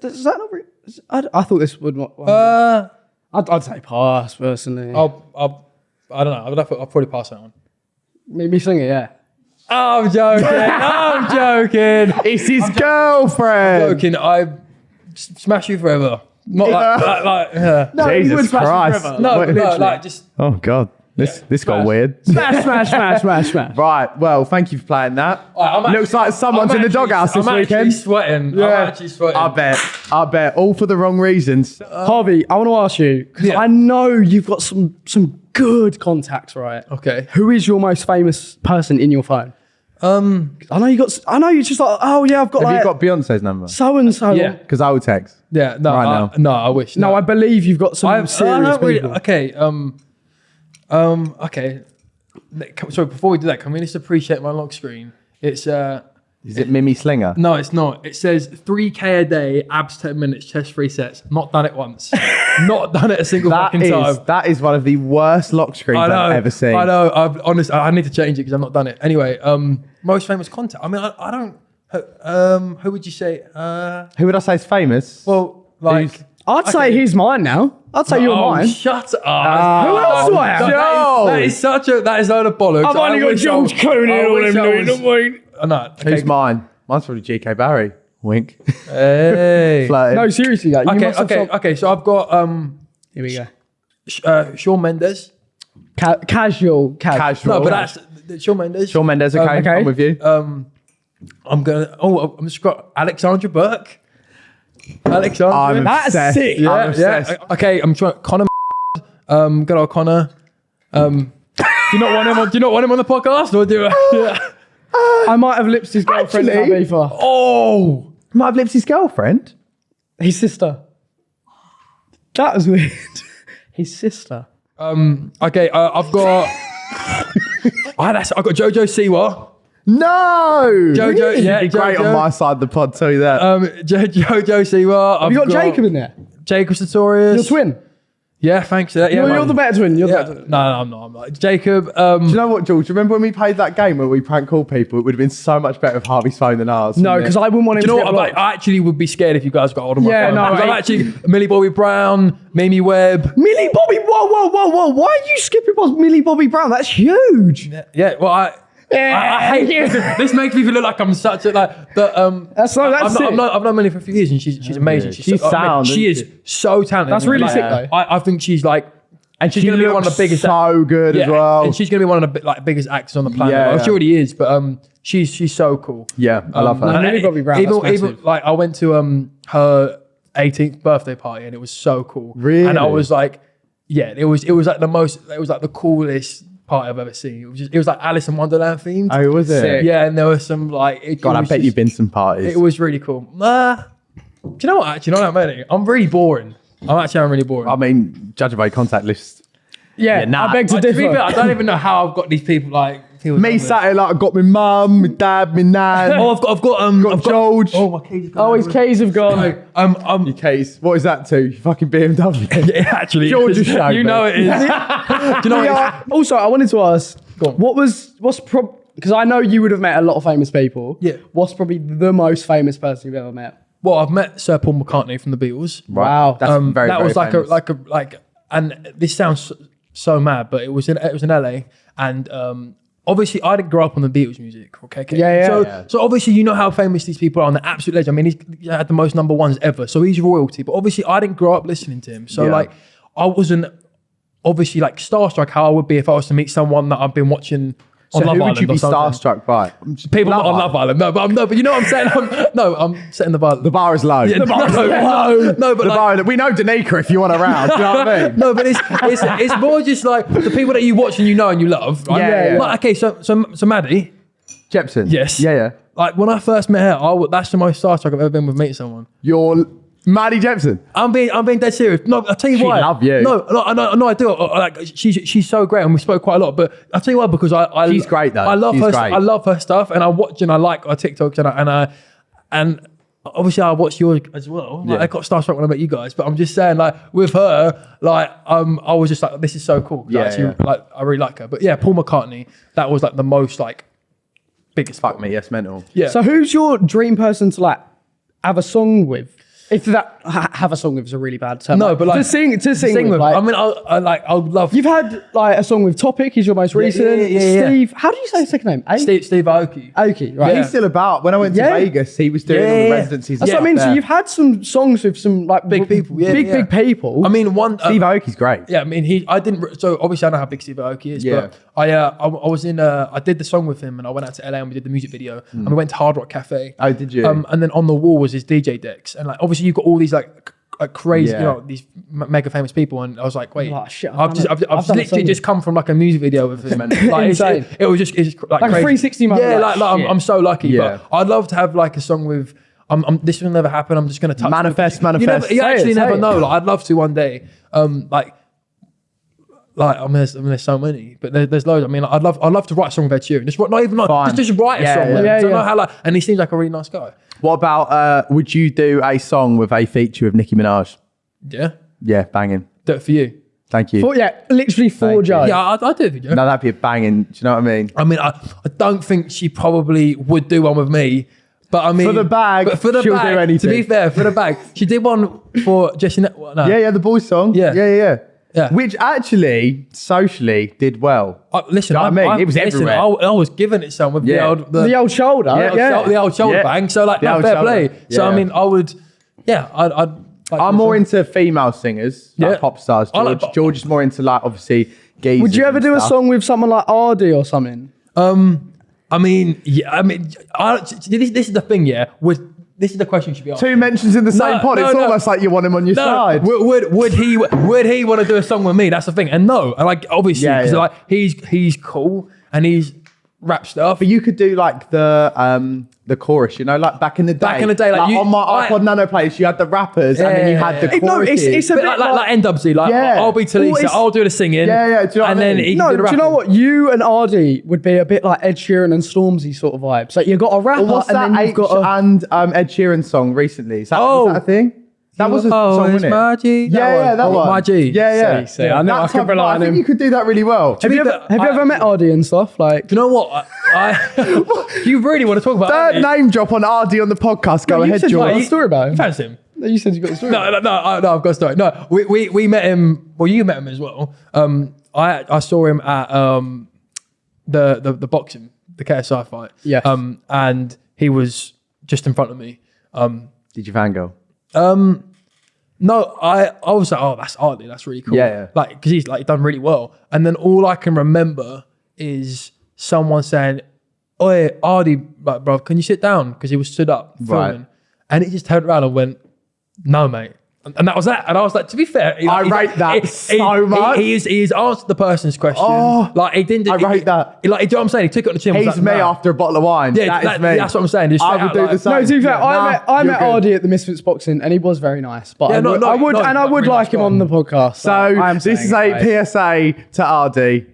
Speaker 2: does that not? Ring, I, I thought this would. not-
Speaker 3: Uh,
Speaker 2: I'd, I'd say pass personally.
Speaker 3: I'll, I'll, I don't know. I'll, I'll probably pass that one.
Speaker 2: Mimi Slinger, yeah.
Speaker 3: Oh, I'm joking. I'm joking.
Speaker 1: It's his girlfriend.
Speaker 3: joking. I s- smash you forever. Not like, like, like yeah.
Speaker 2: No,
Speaker 1: Jesus
Speaker 2: would smash it
Speaker 1: Christ.
Speaker 2: forever.
Speaker 3: no,
Speaker 1: Wait,
Speaker 3: no,
Speaker 1: literally.
Speaker 3: like just
Speaker 1: Oh, God. This, this got weird.
Speaker 2: Smash, smash, smash, smash, smash.
Speaker 1: Right. Well, thank you for playing that.
Speaker 3: Alright, I'm
Speaker 1: Looks
Speaker 3: actually-
Speaker 1: like someone's
Speaker 3: I'm
Speaker 1: in the
Speaker 3: actually-
Speaker 1: doghouse this
Speaker 3: I'm
Speaker 1: weekend.
Speaker 3: Actually sweating. I'm actually sweating.
Speaker 1: I bet. I bet. All for the wrong reasons.
Speaker 2: Harvey, I want to ask you because
Speaker 3: Yeah.
Speaker 2: I know you've got some some good contacts, right?
Speaker 3: Okay.
Speaker 2: Who is your most famous person in your phone?
Speaker 3: Um.
Speaker 2: I know you got. I know you just like. Oh yeah, I've got
Speaker 1: Have
Speaker 2: like
Speaker 1: you got Beyonce's number?
Speaker 2: so and so.
Speaker 3: Yeah.
Speaker 1: Because I will text.
Speaker 3: Yeah. No.
Speaker 1: Right
Speaker 3: I,
Speaker 1: now.
Speaker 3: No. I wish.
Speaker 2: No, I believe you've got some
Speaker 3: I, I
Speaker 2: serious
Speaker 3: don't really,
Speaker 2: people.
Speaker 3: okay. Um. Um. Okay. So before we do that, can we just appreciate my lock screen? It's uh.
Speaker 1: Is it Mimi Slinger?
Speaker 3: No, it's not. It says 3k a day, abs 10 minutes, chest three sets. Not done it once. not done it a single
Speaker 1: That
Speaker 3: fucking
Speaker 1: is
Speaker 3: time.
Speaker 1: that is one of the worst lock screens
Speaker 3: know.
Speaker 1: I've ever seen.
Speaker 3: I know. I've honestly, I need to change it because I've not done it. Anyway, um, most famous content. I mean, I, I don't. Um, who would you say? Uh,
Speaker 1: Who would I say is famous?
Speaker 3: well, like.
Speaker 1: Who's-
Speaker 2: I'd say
Speaker 3: Okay.
Speaker 2: he's mine now. I'd say you're
Speaker 3: oh,
Speaker 2: mine.
Speaker 3: Shut up.
Speaker 1: Who
Speaker 2: else do I have?
Speaker 3: That is-
Speaker 1: Joe.
Speaker 3: that is such a that is a load of bollocks.
Speaker 2: I've only
Speaker 3: I
Speaker 2: got
Speaker 3: wish I
Speaker 2: George
Speaker 3: was-
Speaker 2: Clooney
Speaker 3: I
Speaker 2: and all
Speaker 3: wish
Speaker 2: them
Speaker 3: I
Speaker 2: doing
Speaker 3: was-
Speaker 2: the.
Speaker 3: Oh, no.
Speaker 1: Who's mine? Mine's probably GK Barry. Wink.
Speaker 3: Hey.
Speaker 1: Flirting.
Speaker 2: No, seriously, like, you
Speaker 3: Okay,
Speaker 2: must have
Speaker 3: okay,
Speaker 2: some-
Speaker 3: okay. So I've got um,
Speaker 2: Here we go.
Speaker 3: Sh- uh, Shawn Mendes.
Speaker 2: Ca- casual, ca-
Speaker 1: Casual.
Speaker 3: No, but that's the- Shawn Mendes.
Speaker 1: Shawn Mendes. Okay,
Speaker 3: Um,
Speaker 2: okay.
Speaker 1: I'm with you.
Speaker 3: Um, I'm gonna. Oh, I'm just got Alexandra Burke. Alexandra.
Speaker 1: I'm
Speaker 2: That's
Speaker 1: obsessed.
Speaker 2: sick.
Speaker 3: yeah,
Speaker 1: I'm
Speaker 3: yeah.
Speaker 1: obsessed.
Speaker 3: Okay, I'm trying. Connor. Um, good old Connor. Um, do you not want him? On, do you not want him on the podcast, or do? Yeah.
Speaker 2: I might have lipped his girlfriend
Speaker 1: Actually-
Speaker 3: Oh,
Speaker 1: Might have lived his girlfriend.
Speaker 2: His sister. That was weird. his sister.
Speaker 3: um, okay. Uh, I've got. Ah, that's, I've got Jojo Siwa.
Speaker 1: No.
Speaker 3: Jojo,
Speaker 1: He'd
Speaker 3: yeah,
Speaker 1: be great
Speaker 3: Jojo.
Speaker 1: on my side of the pod. Tell you that.
Speaker 3: Um, jo- Jojo Siwa. I've
Speaker 2: Have you got, Jacob in there?
Speaker 3: Jacob Sartorius.
Speaker 2: Your twin.
Speaker 3: Yeah, thanks for. Yeah,
Speaker 2: You're, you're the better twin. You're
Speaker 3: Yeah.
Speaker 2: the
Speaker 3: No,
Speaker 2: better twin.
Speaker 3: no, I'm not. I'm not. Jacob. Um,
Speaker 1: Do you know what, George? Remember when we played that game where we prank call people? It would have been so much better if Harvey's phone than ours.
Speaker 2: No,
Speaker 1: wouldn't
Speaker 2: because
Speaker 1: it?
Speaker 2: I wouldn't want him
Speaker 3: Do you know
Speaker 2: to
Speaker 3: what?
Speaker 2: get
Speaker 3: I'm like. I actually would be scared if you guys got hold of my
Speaker 2: Yeah,
Speaker 3: phone.
Speaker 2: no,
Speaker 3: 'Cause I'm
Speaker 2: I-
Speaker 3: actually Millie Bobby Brown, Mimi Webb.
Speaker 2: Millie Bobby, whoa, whoa, whoa, whoa. Why are you skipping past Millie Bobby Brown? That's huge.
Speaker 3: Yeah, well, I. I, I hate
Speaker 2: Yeah.
Speaker 3: this. Makes me feel like I'm such a like. But um,
Speaker 2: That's so- that's
Speaker 3: I've, not,
Speaker 2: sick.
Speaker 3: I've, known, I've known Millie for a few years, and she's she's amazing. She's,
Speaker 1: She's
Speaker 3: so, I mean,
Speaker 1: sound,
Speaker 3: she is
Speaker 1: isn't
Speaker 3: so talented.
Speaker 2: That's really
Speaker 3: Like,
Speaker 2: sick, though.
Speaker 3: I, I think she's like,
Speaker 1: and
Speaker 3: she's
Speaker 1: she
Speaker 3: gonna be one of the
Speaker 1: looks
Speaker 3: biggest.
Speaker 1: So good
Speaker 3: yeah,
Speaker 1: as well.
Speaker 3: and she's gonna be one of the bi- like biggest actors on the planet.
Speaker 1: Yeah,
Speaker 3: Well,
Speaker 1: yeah.
Speaker 3: she already is, but um, she's she's so cool.
Speaker 1: yeah, I love her.
Speaker 3: Um,
Speaker 2: Millie
Speaker 3: and
Speaker 2: Bobby Brown,
Speaker 3: Even, even like I went to um her 18th birthday party and it was so cool.
Speaker 1: Really?
Speaker 3: And I was like, yeah, it was it was like the most it was like the coolest party I've ever seen. It was just, it was like Alice in Wonderland themed.
Speaker 1: oh, was it?
Speaker 2: Sick.
Speaker 3: yeah, and there were some like it,
Speaker 1: God,
Speaker 3: it
Speaker 1: I bet
Speaker 3: just-
Speaker 1: you've been some parties.
Speaker 3: It was really cool. Uh, do you know what? Actually, not that many. I'm really boring. I'm actually I'm really boring.
Speaker 1: I mean, judging by contact list.
Speaker 2: Yeah,
Speaker 1: Yeah, nah.
Speaker 2: I beg to
Speaker 3: to
Speaker 2: differ.
Speaker 3: fair, I don't even know how I've got these people like people.
Speaker 1: Me sat here like I got my mum, my dad, my nan.
Speaker 3: Oh, I've got, I've got, um,
Speaker 1: got
Speaker 3: I've got,
Speaker 1: George.
Speaker 3: Oh, my keys. have
Speaker 2: oh, his
Speaker 3: gone.
Speaker 2: keys have gone.
Speaker 3: Um, um,
Speaker 1: Your case. What is that to? Your fucking BMW.
Speaker 3: Yeah, actually,
Speaker 1: George
Speaker 3: is.
Speaker 1: has
Speaker 3: you
Speaker 1: me.
Speaker 3: know it is. Do you know what it is?
Speaker 2: Yeah, also, I wanted to ask, what was what's prob because I know you would have met a lot of famous people.
Speaker 3: Yeah.
Speaker 2: What's probably the most famous person you've ever met?
Speaker 3: Well, I've met Sir Paul McCartney from the Beatles.
Speaker 2: Wow.
Speaker 1: That's
Speaker 3: Um,
Speaker 1: very,
Speaker 3: that
Speaker 1: very
Speaker 3: was like
Speaker 1: famous.
Speaker 3: a like a like, and this sounds so, so mad, but it was in it was in LA, and um, obviously I didn't grow up on the Beatles music. Okay, okay.
Speaker 2: Yeah, yeah.
Speaker 3: So
Speaker 1: Yeah.
Speaker 3: so obviously you know how famous these people are, on the absolute legend. I mean, he's he had the most number ones ever, so he's royalty. But obviously I didn't grow up listening to him, so
Speaker 1: Yeah.
Speaker 3: like I wasn't obviously like starstruck how I would be if I was to meet someone that I've been watching. On
Speaker 1: so
Speaker 3: Love
Speaker 1: who
Speaker 3: Island
Speaker 1: would you be starstruck by?
Speaker 3: People
Speaker 1: Love
Speaker 3: not on Love Island. No, but I'm no, but you know what I'm saying. I'm, no, I'm setting the bar.
Speaker 1: The bar is low.
Speaker 3: Yeah, no, no, no, but
Speaker 1: the
Speaker 3: like,
Speaker 1: bar, we know Danica if you want around. Do you know what I mean?
Speaker 3: no, but it's, it's it's more just like the people that you watch and you know and you love. Right?
Speaker 1: Yeah, yeah.
Speaker 3: Like, okay, so so so Maddie,
Speaker 1: Jepson.
Speaker 3: Yes.
Speaker 1: Yeah, yeah.
Speaker 3: like when I first met her, I that's the most starstruck I've ever been with meeting someone.
Speaker 1: You're Maddie Jepson.
Speaker 3: I'm being, I'm being dead serious. No, I'll tell you
Speaker 1: She
Speaker 3: why.
Speaker 1: love you.
Speaker 3: No, no, no, no I do. I- I- Like, she's, she's so great, and we spoke quite a lot. But I'll tell you why, because I, I
Speaker 1: She's great, though.
Speaker 3: I love
Speaker 1: She's
Speaker 3: her.
Speaker 1: great.
Speaker 3: I love her stuff, and I watch and I like her TikToks, and I, and I, and obviously I watch yours as well. Like,
Speaker 1: Yeah.
Speaker 3: I got starstruck when I met you guys, but I'm just saying, like with her, like um, I was just like, this is so cool. I
Speaker 1: Yeah,
Speaker 3: actually,
Speaker 1: yeah.
Speaker 3: like I really like her. But yeah, Paul McCartney, that was like the most like biggest.
Speaker 1: Fuck me, yes, mental.
Speaker 3: Yeah.
Speaker 2: So who's your dream person to like have a song with? If that ha- have a song with is a really bad term.
Speaker 3: No, but, like,
Speaker 2: to sing to sing, with. like,
Speaker 3: I mean, I, I like. I would love
Speaker 2: you've had like a song with Topic. He's your most recent.
Speaker 3: yeah, yeah, yeah.
Speaker 2: Steve. How do you say his second name? A-
Speaker 3: Steve, Steve Aoki.
Speaker 2: Aoki. Right.
Speaker 1: He's still about. When I went to
Speaker 2: Yeah.
Speaker 1: Vegas, he was doing
Speaker 3: Yeah,
Speaker 1: all the
Speaker 3: yeah.
Speaker 1: residencies.
Speaker 2: That's
Speaker 1: and
Speaker 2: what I mean.
Speaker 1: stuff
Speaker 2: So you've had some songs with some like
Speaker 3: Big people, yeah,
Speaker 2: big
Speaker 3: yeah.
Speaker 2: big people.
Speaker 3: I mean, one. uh,
Speaker 1: Steve Aoki's great.
Speaker 3: Yeah, I mean, he. I didn't. re- So obviously, I know how big Steve Aoki is.
Speaker 1: Yeah.
Speaker 3: But I, uh, I, I was in. Uh, I did the song with him, and I went out to LA and we did the music video, and we went to Hard Rock Cafe.
Speaker 1: Oh, did you?
Speaker 3: Um, and then on the wall was his DJ decks, and like obviously you've got all these like. c- Like crazy,
Speaker 1: Yeah.
Speaker 3: you know, these m- mega famous people, and I was like, "Wait,
Speaker 2: Oh, shit, I've
Speaker 3: I've, just. I've, I've,
Speaker 2: I've
Speaker 3: literally just come from like a music video with him.
Speaker 1: mental.
Speaker 3: like,
Speaker 2: Insane.
Speaker 3: it, it was just, it's like,
Speaker 2: Like
Speaker 3: crazy.
Speaker 2: 360 moment,
Speaker 3: Yeah,
Speaker 2: like,
Speaker 3: like, like I'm. I'm so lucky.
Speaker 1: Yeah.
Speaker 3: But I'd love to have like a song with. I'm, I'm, this will never happen. I'm just gonna touch
Speaker 1: Manifest,
Speaker 3: You, never,
Speaker 1: manifest.
Speaker 3: you
Speaker 2: Say it,
Speaker 3: actually
Speaker 2: say
Speaker 3: never
Speaker 2: it.
Speaker 3: know. Like, I'd love to one day. Um, like like I mean, there's, I mean, there's so many, but there, there's loads. I mean, like, I'd love, I'd love to write a song with Ed Sheeran. Just write- not even like,
Speaker 1: Fine.
Speaker 3: just, just write a
Speaker 1: Yeah,
Speaker 3: song.
Speaker 1: yeah.
Speaker 3: with him.
Speaker 2: Yeah,
Speaker 3: So I know
Speaker 2: yeah.
Speaker 3: how like, and he seems like a really nice guy.
Speaker 1: What about? Uh, would you do a song with a feature of Nicki Minaj?
Speaker 3: Yeah,
Speaker 1: Yeah, banging.
Speaker 3: do it for you.
Speaker 1: Thank you.
Speaker 2: For- yeah, literally for
Speaker 1: Thank you.
Speaker 2: Joe.
Speaker 3: Yeah, I, I do it for you.
Speaker 1: no, that'd be a banging. Do you know what I mean?
Speaker 3: I mean, I, I don't think she probably would do one with me. But I mean,
Speaker 1: For the bag,
Speaker 3: but for the
Speaker 1: she'll do
Speaker 3: bag, To be fair, for the bag, she did one for Jesy. Ne- well, no.
Speaker 1: Yeah, yeah, the boys song.
Speaker 3: Yeah.
Speaker 1: yeah, yeah, yeah.
Speaker 3: Yeah.
Speaker 1: Which actually socially did well.
Speaker 3: Uh, listen,
Speaker 1: Do you know what I mean? It was
Speaker 3: listen,
Speaker 1: everywhere.
Speaker 3: I, I was giving it some with the
Speaker 1: Yeah.
Speaker 3: old, the,
Speaker 2: The old shoulder.
Speaker 1: Yeah,
Speaker 2: Yeah,
Speaker 3: the old shou- the old shoulder
Speaker 1: Yeah.
Speaker 3: bang. So like,
Speaker 1: The
Speaker 3: no,
Speaker 1: old
Speaker 3: fair
Speaker 1: shoulder.
Speaker 3: play. So I
Speaker 1: Yeah.
Speaker 3: mean, I would, yeah, I'd. I'd like
Speaker 1: I'm more
Speaker 3: sing.
Speaker 1: into female singers, like
Speaker 3: Yeah.
Speaker 1: pop stars.
Speaker 3: I
Speaker 1: George,
Speaker 3: like-
Speaker 1: George is more into like obviously geezers.
Speaker 2: Would you ever
Speaker 1: and
Speaker 2: do a
Speaker 1: stuff.
Speaker 2: song with someone like ArrDee or something?
Speaker 3: Um, I mean, yeah, I mean, I, this, this is the thing, yeah. With this is the question you should be asking.
Speaker 1: Two mentions in the same pod. it's almost like you want him on your side.
Speaker 3: would, would would he would he want to do a song with me? That's the thing. And no, and like obviously,
Speaker 1: Yeah,
Speaker 3: because
Speaker 1: yeah.
Speaker 3: like he's he's cool and he's rap stuff.
Speaker 1: But you could do like the um the chorus, you know, like back in the day.
Speaker 3: Back in the day, like you-
Speaker 1: on my
Speaker 3: I-
Speaker 1: iPod Nano players, you had the rappers and then you had the
Speaker 3: yeah,
Speaker 2: yeah. No, it's- it's a
Speaker 3: But
Speaker 2: bit
Speaker 3: like, like,
Speaker 2: like-
Speaker 3: like N-Dubsy, like
Speaker 2: Yeah.
Speaker 3: I'll be
Speaker 2: Well, Tulisa,
Speaker 3: I'll do the singing.
Speaker 1: Yeah, yeah, do you know what
Speaker 3: and
Speaker 1: I
Speaker 3: then
Speaker 1: mean?
Speaker 3: he
Speaker 2: No,
Speaker 3: can
Speaker 2: do
Speaker 3: do
Speaker 2: you know what? You and ArrDee would be a bit like Ed Sheeran and Stormzy sort of vibe. So you got a rapper
Speaker 1: Well, what's
Speaker 2: and
Speaker 1: that
Speaker 2: then you've
Speaker 1: H
Speaker 2: got a.
Speaker 1: and um, Ed Sheeran song recently? Is that,
Speaker 3: Oh.
Speaker 1: was that a thing? That was a
Speaker 3: oh,
Speaker 1: song, wasn't it?
Speaker 3: my G.
Speaker 1: Yeah, yeah, that
Speaker 3: oh,
Speaker 1: one.
Speaker 3: My G.
Speaker 1: Yeah, yeah.
Speaker 2: See, see, I know I
Speaker 1: That
Speaker 2: could
Speaker 1: type-
Speaker 2: rely
Speaker 1: I
Speaker 2: on
Speaker 1: think you could do that really well.
Speaker 2: have you ever,
Speaker 3: fair,
Speaker 2: have you
Speaker 3: I-
Speaker 2: ever met ArrDee and stuff? Like,
Speaker 3: Do you know what? I, I you really want to talk about
Speaker 1: Third
Speaker 3: it?
Speaker 1: name drop on ArrDee on the podcast. Go
Speaker 2: you
Speaker 1: ahead,
Speaker 2: said you got a story about him.
Speaker 3: Fancy him.
Speaker 2: You said you got a story.
Speaker 3: No, no, no, I- no, I've got a story. No, we, we, we met him. Well, you met him as well. Um, I I saw him at um, the, the the boxing, the KSI fight.
Speaker 2: Yes.
Speaker 3: Um, and he was just in front of me. Um,
Speaker 1: Did you fangirl?
Speaker 3: Um, no, I I was like, oh, that's ArrDee. That's really cool.
Speaker 1: Yeah, yeah.
Speaker 3: Like, because he's like done really well. And then all I can remember is someone saying, "Oi, ArrDee, like, bro, can you sit down?" Because he was stood up
Speaker 1: Right.
Speaker 3: filming, and he just turned around and went, "No, mate." And that was that. And I was like, to be fair, he-
Speaker 1: I
Speaker 3: he-
Speaker 1: rate that
Speaker 3: he-
Speaker 1: so
Speaker 3: he-
Speaker 1: much.
Speaker 3: He, he's, he's answered the person's question.
Speaker 1: Oh,
Speaker 3: like he didn't.
Speaker 1: I
Speaker 3: he-
Speaker 1: rate that.
Speaker 3: he- Like, do you know what I'm saying? He took it on the chin.
Speaker 1: He's
Speaker 3: like,
Speaker 1: me
Speaker 3: nah.
Speaker 1: after a bottle of wine.
Speaker 3: Yeah,
Speaker 1: that is
Speaker 3: that-
Speaker 1: me.
Speaker 3: that's what I'm saying. Just
Speaker 1: I would do
Speaker 3: like-
Speaker 1: the same.
Speaker 2: No, to be fair,
Speaker 1: Yeah,
Speaker 2: I
Speaker 1: nah,
Speaker 2: met I met
Speaker 1: good.
Speaker 2: ArrDee at the Misfits boxing, and he was very nice. But
Speaker 3: Yeah,
Speaker 2: I
Speaker 3: no,
Speaker 2: would,
Speaker 3: no,
Speaker 2: I would,
Speaker 3: no,
Speaker 2: and I would like him on the podcast.
Speaker 1: So this is a. PSA to ArrDee.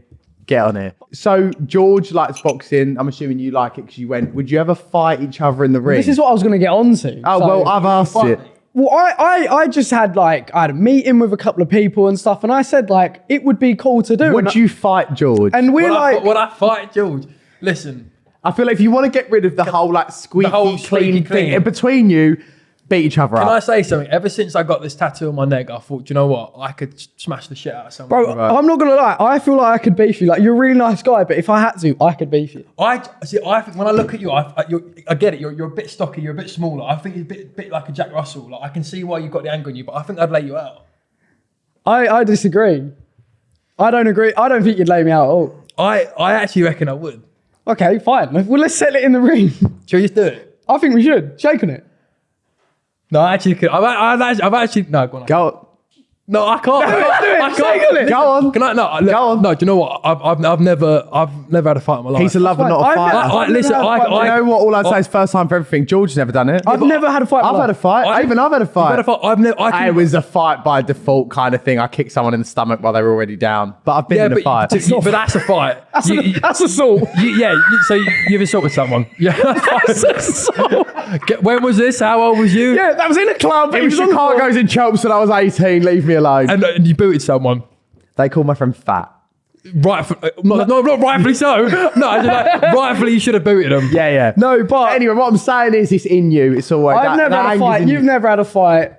Speaker 1: Get on it. So George likes boxing. I'm assuming you like it because you went. Would you ever fight each other in the ring?
Speaker 2: This is what I was going to get on to.
Speaker 1: Oh well, I've asked it.
Speaker 2: Well, I, I, I just had like I had a meeting with a couple of people and stuff, and I said like it would be cool to do.
Speaker 1: Would
Speaker 2: and,
Speaker 1: you fight George?
Speaker 2: And we're
Speaker 3: Would I,
Speaker 2: like,
Speaker 3: would I fight George? Listen,
Speaker 1: I feel like if you want to get rid of the whole like squeaky
Speaker 3: whole
Speaker 1: clean
Speaker 3: squeaky
Speaker 1: thing in between you, beat each other
Speaker 3: Can I say something? Ever since I got this tattoo on my neck, I thought, "Do you know what? I could smash the shit out of someone.
Speaker 2: bro, I'm not gonna lie. I feel like I could beef you. Like you're a really nice guy, but if I had to, I could beef you.
Speaker 3: I see. I think when I look at you, I, I, you're, I get it. You're, you're a bit stocky. You're a bit smaller. I think you're a bit, bit like a Jack Russell. Like I can see why you've got the anger in you, but I think I'd lay you out.
Speaker 2: I, I disagree. I don't agree. I don't think you'd lay me out at all.
Speaker 3: I, I actually reckon I would.
Speaker 2: Okay, fine. Well, let's settle it in the ring.
Speaker 3: Shall we just do it?
Speaker 2: I think we should shake on it.
Speaker 3: No, I actually could. I've, I've, actually, I've actually no. Go on.
Speaker 1: Go.
Speaker 3: No, I can't.
Speaker 2: do it, it,
Speaker 3: I I can't.
Speaker 1: Go on.
Speaker 3: Can I? No, look,
Speaker 1: Go on.
Speaker 3: No, do you know what? I've, I've, I've never, I've never had a fight in my life.
Speaker 1: He's a lover, not a fighter.
Speaker 2: I've
Speaker 3: I- listen,
Speaker 2: had fight.
Speaker 3: I-
Speaker 1: you know what? All I'd say is first time for everything. George's never done it.
Speaker 2: I've never had a fight.
Speaker 1: I've had a fight.
Speaker 3: I-
Speaker 1: Even I've had a
Speaker 3: I've
Speaker 1: fight.
Speaker 3: had a fight. I've never. I can,
Speaker 1: it was a fight by default kind of thing. I kicked someone in the stomach while they were already down. But I've been
Speaker 3: yeah,
Speaker 1: in a
Speaker 3: but,
Speaker 1: fight.
Speaker 3: but, but that's a fight.
Speaker 2: That's,
Speaker 3: You-
Speaker 2: a,
Speaker 3: you-
Speaker 2: that's assault.
Speaker 3: you- yeah, so you- you've assaulted someone. Yeah.
Speaker 2: That's assault.
Speaker 3: Get- when was this? How old was you?
Speaker 2: Yeah, that was in a club.
Speaker 1: it
Speaker 2: he
Speaker 1: was
Speaker 2: on the floor.
Speaker 1: Chicago's in Chelmsford. I was 18. Leave me alone.
Speaker 3: And, and you booted someone.
Speaker 1: They call my friend fat.
Speaker 3: Right, uh, no, no, not rightfully so. No, I just like, rightfully you should have booted him.
Speaker 1: Yeah, yeah.
Speaker 2: No, but
Speaker 1: Anyway, what I'm saying is, it's in you. It's always.
Speaker 2: I've
Speaker 1: that-
Speaker 2: never
Speaker 1: that
Speaker 2: had a fight. You've
Speaker 1: you.
Speaker 2: never had a fight.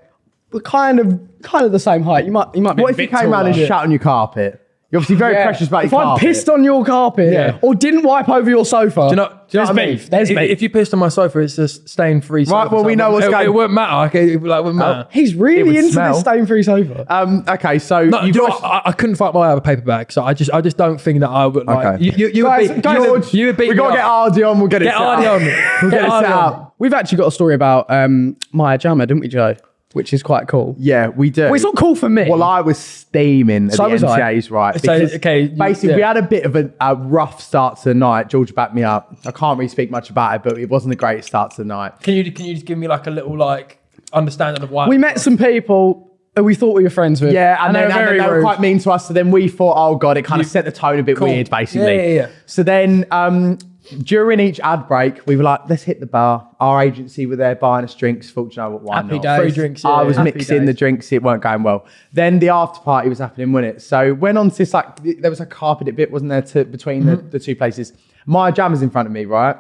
Speaker 2: We're kind of kind of the same height. You might you might be.
Speaker 1: What
Speaker 2: a
Speaker 1: if you
Speaker 2: bit
Speaker 1: came around and
Speaker 2: taller.
Speaker 1: shat on your carpet? You're obviously very
Speaker 2: Yeah.
Speaker 1: precious about
Speaker 2: if
Speaker 1: your
Speaker 2: I
Speaker 1: carpet.
Speaker 2: pissed on your carpet
Speaker 3: Yeah.
Speaker 2: or didn't wipe over your sofa,
Speaker 3: Do you know, do you know
Speaker 2: there's
Speaker 3: what I mean?
Speaker 2: beef. There's
Speaker 3: if,
Speaker 2: beef.
Speaker 3: if you pissed on my sofa, it's a stain free sofa.
Speaker 1: Right, well, we know what's
Speaker 3: it,
Speaker 1: going-
Speaker 3: It wouldn't matter. Okay, it, like, wouldn't matter.
Speaker 2: He's
Speaker 1: It
Speaker 2: really
Speaker 1: would
Speaker 2: into
Speaker 1: smell.
Speaker 2: this stain-free sofa.
Speaker 1: Um, okay, so
Speaker 3: No,
Speaker 1: you've
Speaker 3: do you know what? I, I couldn't fight my way out of a paper bag, so I just I just don't think that I would like.
Speaker 1: Okay.
Speaker 3: You, you, you
Speaker 2: Guys-
Speaker 3: would beat,
Speaker 2: guys,
Speaker 3: you, would-
Speaker 1: George,
Speaker 3: you would beat
Speaker 1: we
Speaker 3: me
Speaker 1: got to get
Speaker 3: up.
Speaker 1: ArrDee on. We'll get it
Speaker 3: Get
Speaker 1: set
Speaker 3: ArrDee
Speaker 1: up.
Speaker 3: on.
Speaker 1: We'll get
Speaker 3: Get
Speaker 1: it
Speaker 3: ArrDee
Speaker 1: set
Speaker 3: on.
Speaker 1: up.
Speaker 2: We've actually got a story about um, Maya Jama, didn't we, Joe? Which is quite cool.
Speaker 1: Yeah, we do.
Speaker 2: Well, it's not cool for me.
Speaker 1: Well, I was steaming at
Speaker 2: So
Speaker 1: the
Speaker 2: was I.
Speaker 1: NCA's, right?
Speaker 3: So, okay,
Speaker 1: basically,
Speaker 3: yeah.
Speaker 1: we had a bit of a, a rough start to the night. George backed me up. I can't really speak much about it, but it wasn't a great start to the night.
Speaker 3: Can you can you just give me like a little like understanding of why
Speaker 2: we met some people who we thought we were friends with.
Speaker 1: Yeah, and,
Speaker 2: they
Speaker 1: then
Speaker 2: were
Speaker 1: and then they were
Speaker 2: rude.
Speaker 1: quite mean to us. So then we thought, oh god, it kind of set the tone a bit
Speaker 3: Cool.
Speaker 1: weird, basically.
Speaker 3: Yeah, yeah, yeah.
Speaker 1: So then um, during each ad break, we were like, let's hit the bar. Our agency were there buying us drinks. Thought, you know what, why
Speaker 2: Happy
Speaker 1: not?
Speaker 2: days.
Speaker 3: free drinks?
Speaker 1: I was.
Speaker 2: Happy
Speaker 1: mixing the drinks, it weren't going well. Then the after party was happening, wasn't it? So went on to this like there was a carpeted bit, wasn't there, to, between the,
Speaker 3: Mm-hmm.
Speaker 1: the two places. Maya Jama was in front of me, right?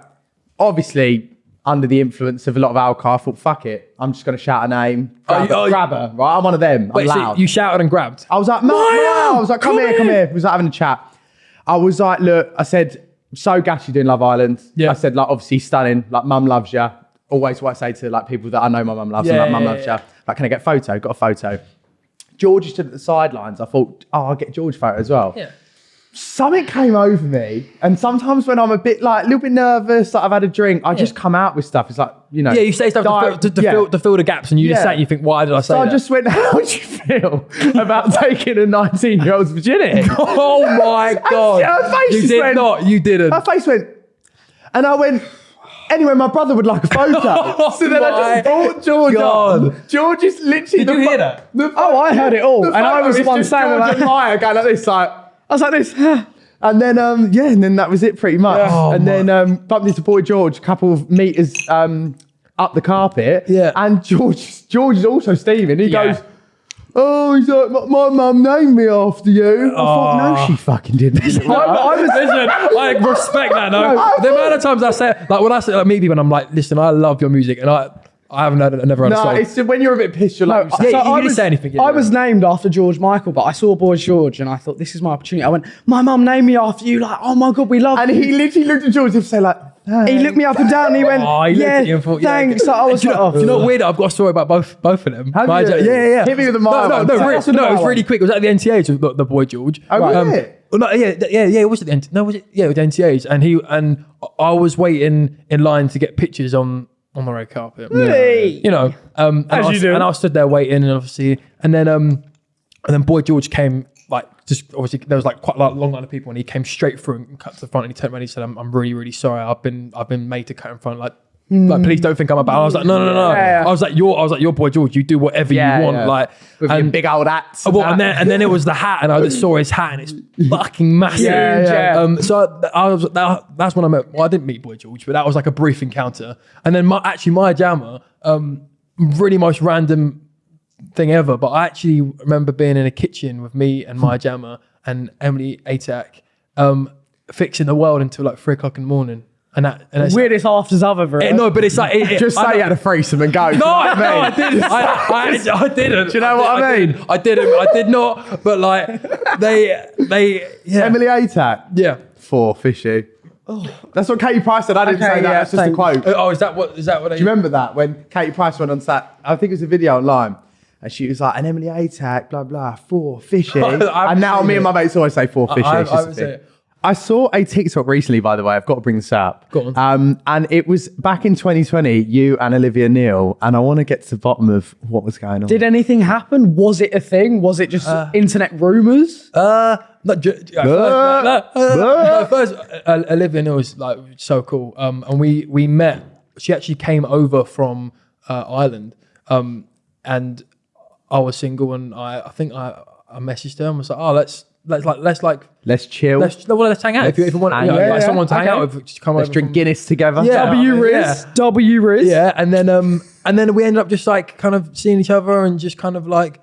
Speaker 1: Obviously under the influence of a lot of alcohol, I thought, fuck it, I'm just gonna shout a name, grab,
Speaker 3: Oh, you- oh,
Speaker 1: grab her, right? I'm one of them. I'm
Speaker 3: Wait, so
Speaker 1: loud.
Speaker 3: you shouted and grabbed.
Speaker 1: I was like, Maya! I was like, come,
Speaker 3: come
Speaker 1: here, come
Speaker 3: here."
Speaker 1: here. We was like having a chat. I was like, look, I said, so gassy doing Love Island.
Speaker 3: Yeah.
Speaker 1: I said, like, obviously stunning. Like, mum loves you. Always what I say to like people that I know my mum loves.
Speaker 3: Yeah,
Speaker 1: and like, mum
Speaker 3: yeah,
Speaker 1: loves you. Like, can I get a photo? Got a photo. George stood at the sidelines. I thought, oh, I'll get George photo as well.
Speaker 3: Yeah.
Speaker 1: Something came over me, and sometimes when I'm a bit like a little bit nervous, like I've had a drink, I just come out with stuff. It's like you know,
Speaker 3: Yeah, you say stuff to, fill, to, to,
Speaker 1: yeah.
Speaker 3: fill, to fill the gaps, and you just
Speaker 1: Yeah.
Speaker 3: say it and you think, why did I say
Speaker 1: So I
Speaker 3: that?
Speaker 1: just went, how do you feel about taking a 19 year old's virginity?
Speaker 3: oh my god!
Speaker 1: her face
Speaker 3: you did
Speaker 1: went-
Speaker 3: not. You didn't.
Speaker 1: Her face went, and I went, anyway, my brother would like a photo. Oh so then I just brought George
Speaker 3: God.
Speaker 1: on. George is literally.
Speaker 3: Did
Speaker 1: the
Speaker 3: you hear that?
Speaker 1: the
Speaker 2: Oh, I heard it all. And I was the one saying,
Speaker 1: George
Speaker 2: like-
Speaker 1: and Maya going like this, like.
Speaker 2: I was like this.
Speaker 1: And then, um, yeah, and then that was it pretty much.
Speaker 3: Oh,
Speaker 1: and then um, bumped into boy George, a couple of meters um, up the carpet.
Speaker 3: Yeah.
Speaker 1: And George, George is also steaming. He
Speaker 3: Yeah.
Speaker 1: goes, "Oh, he's like, my, my mum named me after you." I thought, no, she fucking didn't.
Speaker 3: I, I was listen. I respect that. No, the amount of times I say, like when I say like meet people, and I'm like, listen, I love your music, and I, I haven't heard, never heard a
Speaker 1: no, it's when you're a bit pissed. You're like,
Speaker 2: No,
Speaker 3: Yeah,
Speaker 2: so
Speaker 3: you
Speaker 2: I
Speaker 3: didn't
Speaker 2: was,
Speaker 3: say anything, yeah,
Speaker 2: I
Speaker 3: yeah.
Speaker 2: was named after George Michael, but I saw Boy George and I thought this is my opportunity. I went, my mum named me after you. Like, oh my god, we love
Speaker 1: and
Speaker 2: you.
Speaker 1: he literally looked at George and said like,
Speaker 2: He looked me up and down and he went,
Speaker 3: Oh, he looked
Speaker 2: yeah,
Speaker 3: at you and thought, yeah,
Speaker 2: thanks.
Speaker 3: okay.
Speaker 2: So I was
Speaker 3: you
Speaker 2: like,
Speaker 3: know,
Speaker 2: oh,
Speaker 3: you know weird? I've got a story about both both of them.
Speaker 1: Have you?
Speaker 3: Yeah, yeah, yeah.
Speaker 1: Hit me with the
Speaker 3: no, no, no, really,
Speaker 2: us with the
Speaker 3: no. It was really quick. It was at the NTAs with the, the boy George.
Speaker 1: Oh, was it?
Speaker 3: Um, well, no, yeah, yeah, yeah. It was at the NT- no, was it? Yeah, with the NTAs, and he and I was waiting in line to get pictures on on the red carpet.
Speaker 2: Really?
Speaker 3: You know, um, and
Speaker 2: As
Speaker 3: I
Speaker 2: you do.
Speaker 3: And I stood there waiting, and obviously, and then um, and then boy George came like just obviously there was like quite a lot- long line of people, and he came straight through and cut to the front, and he turned around and he said, "I'm, I'm really, really sorry. I've been I've been made to cut in front, like." Like, please don't think I'm about. I was like, no, no, no, no.
Speaker 2: Yeah, yeah.
Speaker 3: I was like, you're. I was like, you're boy George. You do whatever
Speaker 1: Yeah,
Speaker 3: you want.
Speaker 1: yeah.
Speaker 3: Like,
Speaker 1: with your
Speaker 3: and-
Speaker 1: big old hats.
Speaker 3: Oh, well, and then and then it was the hat, and I just saw his hat, and it's fucking massive.
Speaker 2: Yeah, yeah.
Speaker 3: Um, so I, I was that, that's when I met. Well, I didn't meet Boy George, but that was like a brief encounter. And then my, actually, Maya Jama, um, really most random thing ever. But I actually remember being in a kitchen with me and Maya Jama and Emily Atack, um, fixing the world until like three o'clock in the morning. And that and that's,
Speaker 2: weirdest afters I've ever
Speaker 3: Eh, no, but it's like it, it-
Speaker 1: just say
Speaker 3: know-
Speaker 1: you had a threesome and go.
Speaker 3: no, I, no, I didn't. I, I, I didn't. Do
Speaker 1: you know what I mean?
Speaker 3: I didn't. I did not. But like they, they, yeah,
Speaker 1: Emily Atack.
Speaker 3: yeah.
Speaker 1: Four fishy. Oh. That's what Katie Price said. I didn't
Speaker 2: Okay,
Speaker 1: say that.
Speaker 2: yeah,
Speaker 1: That's just a quote.
Speaker 3: Oh, is that what? Is that what?
Speaker 1: Do you remember that when Katie Price went on set? I think it was a video online. And she was like, an Emily Atack, blah, blah, four fishy. And now
Speaker 3: seen
Speaker 1: me and my mates always say four fishy.
Speaker 3: I,
Speaker 1: it's
Speaker 3: I,
Speaker 1: just a
Speaker 3: would
Speaker 1: thing.
Speaker 3: say,
Speaker 1: I saw a TikTok recently, by the way. I've got to bring this up.
Speaker 3: Go on.
Speaker 1: Um, and it was back in 2020, you and Olivia Neal, and I want to get to the bottom of what was going on.
Speaker 2: Did anything happen? Was it a thing? Was it just internet rumors?
Speaker 3: Uh, not ju- uh, first, no, no, uh, first uh, Olivia Neal is like so cool. Um, and we we met. She actually came over from uh, Ireland. Um, and I was single, and I I think I I messaged her and was like, oh, let's let's like let's like
Speaker 1: Let's chill.
Speaker 3: let's well, let's hang out if you if you want
Speaker 1: hang
Speaker 3: you know,
Speaker 1: out.
Speaker 3: like
Speaker 2: Yeah,
Speaker 3: someone to hang
Speaker 2: okay.
Speaker 3: out with, just come
Speaker 1: Let's
Speaker 3: over
Speaker 1: drink
Speaker 3: from-
Speaker 1: Guinness together.
Speaker 3: Yeah.
Speaker 2: W Riz,
Speaker 3: yeah.
Speaker 2: W Riz.
Speaker 3: Yeah, and then um and then we ended up just like kind of seeing each other and just kind of like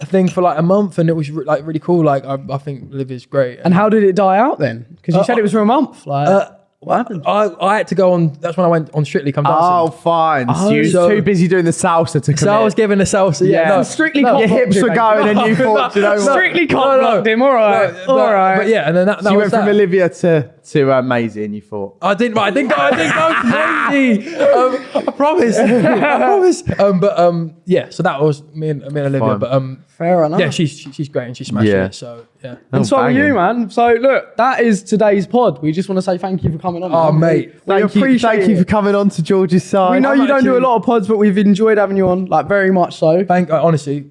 Speaker 3: a thing for like a month, and it was re- like really cool. Like I, I think is great.
Speaker 2: And how did it die out then? Because you
Speaker 3: Uh,
Speaker 2: said it was for a month. Like,
Speaker 3: uh,
Speaker 2: what happened?
Speaker 3: I, I had to go on. That's when I went on Strictly Come Dancing.
Speaker 1: Oh, fine. so you
Speaker 3: so-
Speaker 1: oh, too busy doing the salsa to commit.
Speaker 3: so I was giving the salsa. Yeah,
Speaker 1: Yeah.
Speaker 3: no,
Speaker 2: Strictly
Speaker 3: no,
Speaker 2: cock
Speaker 1: Your hips
Speaker 2: blocked
Speaker 1: were
Speaker 2: you,
Speaker 1: going,
Speaker 2: mate.
Speaker 1: and you thought, you know what?
Speaker 2: Strictly cock
Speaker 3: No, no.
Speaker 2: blocked him. All right,
Speaker 3: No,
Speaker 2: all
Speaker 3: but,
Speaker 2: right.
Speaker 3: But yeah, and then that, that
Speaker 1: So you
Speaker 3: was
Speaker 1: went from
Speaker 3: that.
Speaker 1: Olivia to to uh, Maisie, and you thought,
Speaker 3: I didn't. I didn't go. I didn't go to Maisie. Um, I promise. I promise. Um, but um, yeah. So that was me and me and Olivia.
Speaker 1: Fine.
Speaker 3: But um,
Speaker 2: Fair enough.
Speaker 3: yeah, she's she, she's great and she's smashing
Speaker 1: Yeah.
Speaker 3: it. So yeah.
Speaker 2: and so are you, man. So look, that is today's pod. We just want to say thank you for coming on.
Speaker 3: Oh,
Speaker 2: man.
Speaker 3: mate.
Speaker 2: we
Speaker 1: thank you,
Speaker 2: appreciate
Speaker 1: thank you for coming on to George's side.
Speaker 2: We know
Speaker 3: I'm
Speaker 2: you don't do a lot of pods, but we've enjoyed having you on, like very much so.
Speaker 3: Thank uh, honestly.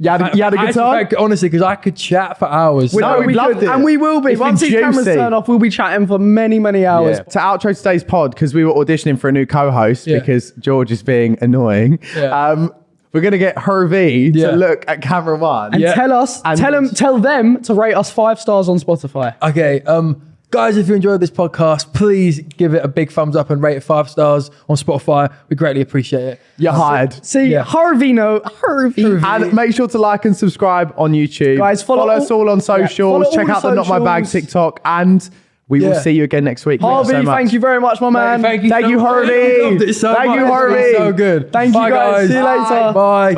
Speaker 1: You had a, you had a
Speaker 3: I
Speaker 1: good
Speaker 3: actually
Speaker 1: time.
Speaker 3: thank- honestly, because I could chat for hours.
Speaker 1: No, we
Speaker 2: we
Speaker 1: loved
Speaker 2: could,
Speaker 1: it.
Speaker 2: and we will be.
Speaker 1: It's
Speaker 2: Once these cameras turn off, we'll be chatting for many, many hours.
Speaker 1: Yeah. To outro today's pod because we were auditioning for a new co-host
Speaker 3: Yeah.
Speaker 1: because George is being annoying.
Speaker 3: Yeah.
Speaker 1: Um, we're gonna get Harvey
Speaker 3: Yeah.
Speaker 1: to look at camera one.
Speaker 2: And
Speaker 3: Yeah.
Speaker 2: tell us,
Speaker 1: And-
Speaker 2: tell them, tell them to rate us five stars on Spotify.
Speaker 3: Okay, um, guys, if you enjoyed this podcast, please give it a big thumbs up and rate it five stars on Spotify. We greatly appreciate it.
Speaker 1: You're hired.
Speaker 2: See,
Speaker 3: Yeah.
Speaker 2: Harvey, no, Harvey.
Speaker 1: And make sure to like and subscribe on YouTube.
Speaker 2: Guys, follow
Speaker 1: us
Speaker 2: all-
Speaker 1: all on socials.
Speaker 2: all
Speaker 1: Check
Speaker 2: the
Speaker 1: out the Not My Bag. TikTok, and we will see you again next week.
Speaker 2: Harvey,
Speaker 1: so
Speaker 2: thank you very much, my man.
Speaker 3: Thank you,
Speaker 1: Thank
Speaker 3: so
Speaker 1: you,
Speaker 3: much.
Speaker 1: Harvey.
Speaker 3: So
Speaker 1: Thank
Speaker 3: much.
Speaker 1: you,
Speaker 3: It's
Speaker 1: Harvey.
Speaker 3: So good.
Speaker 2: Thank you,
Speaker 3: Bye,
Speaker 2: guys. See you later.
Speaker 3: Bye.
Speaker 1: Bye.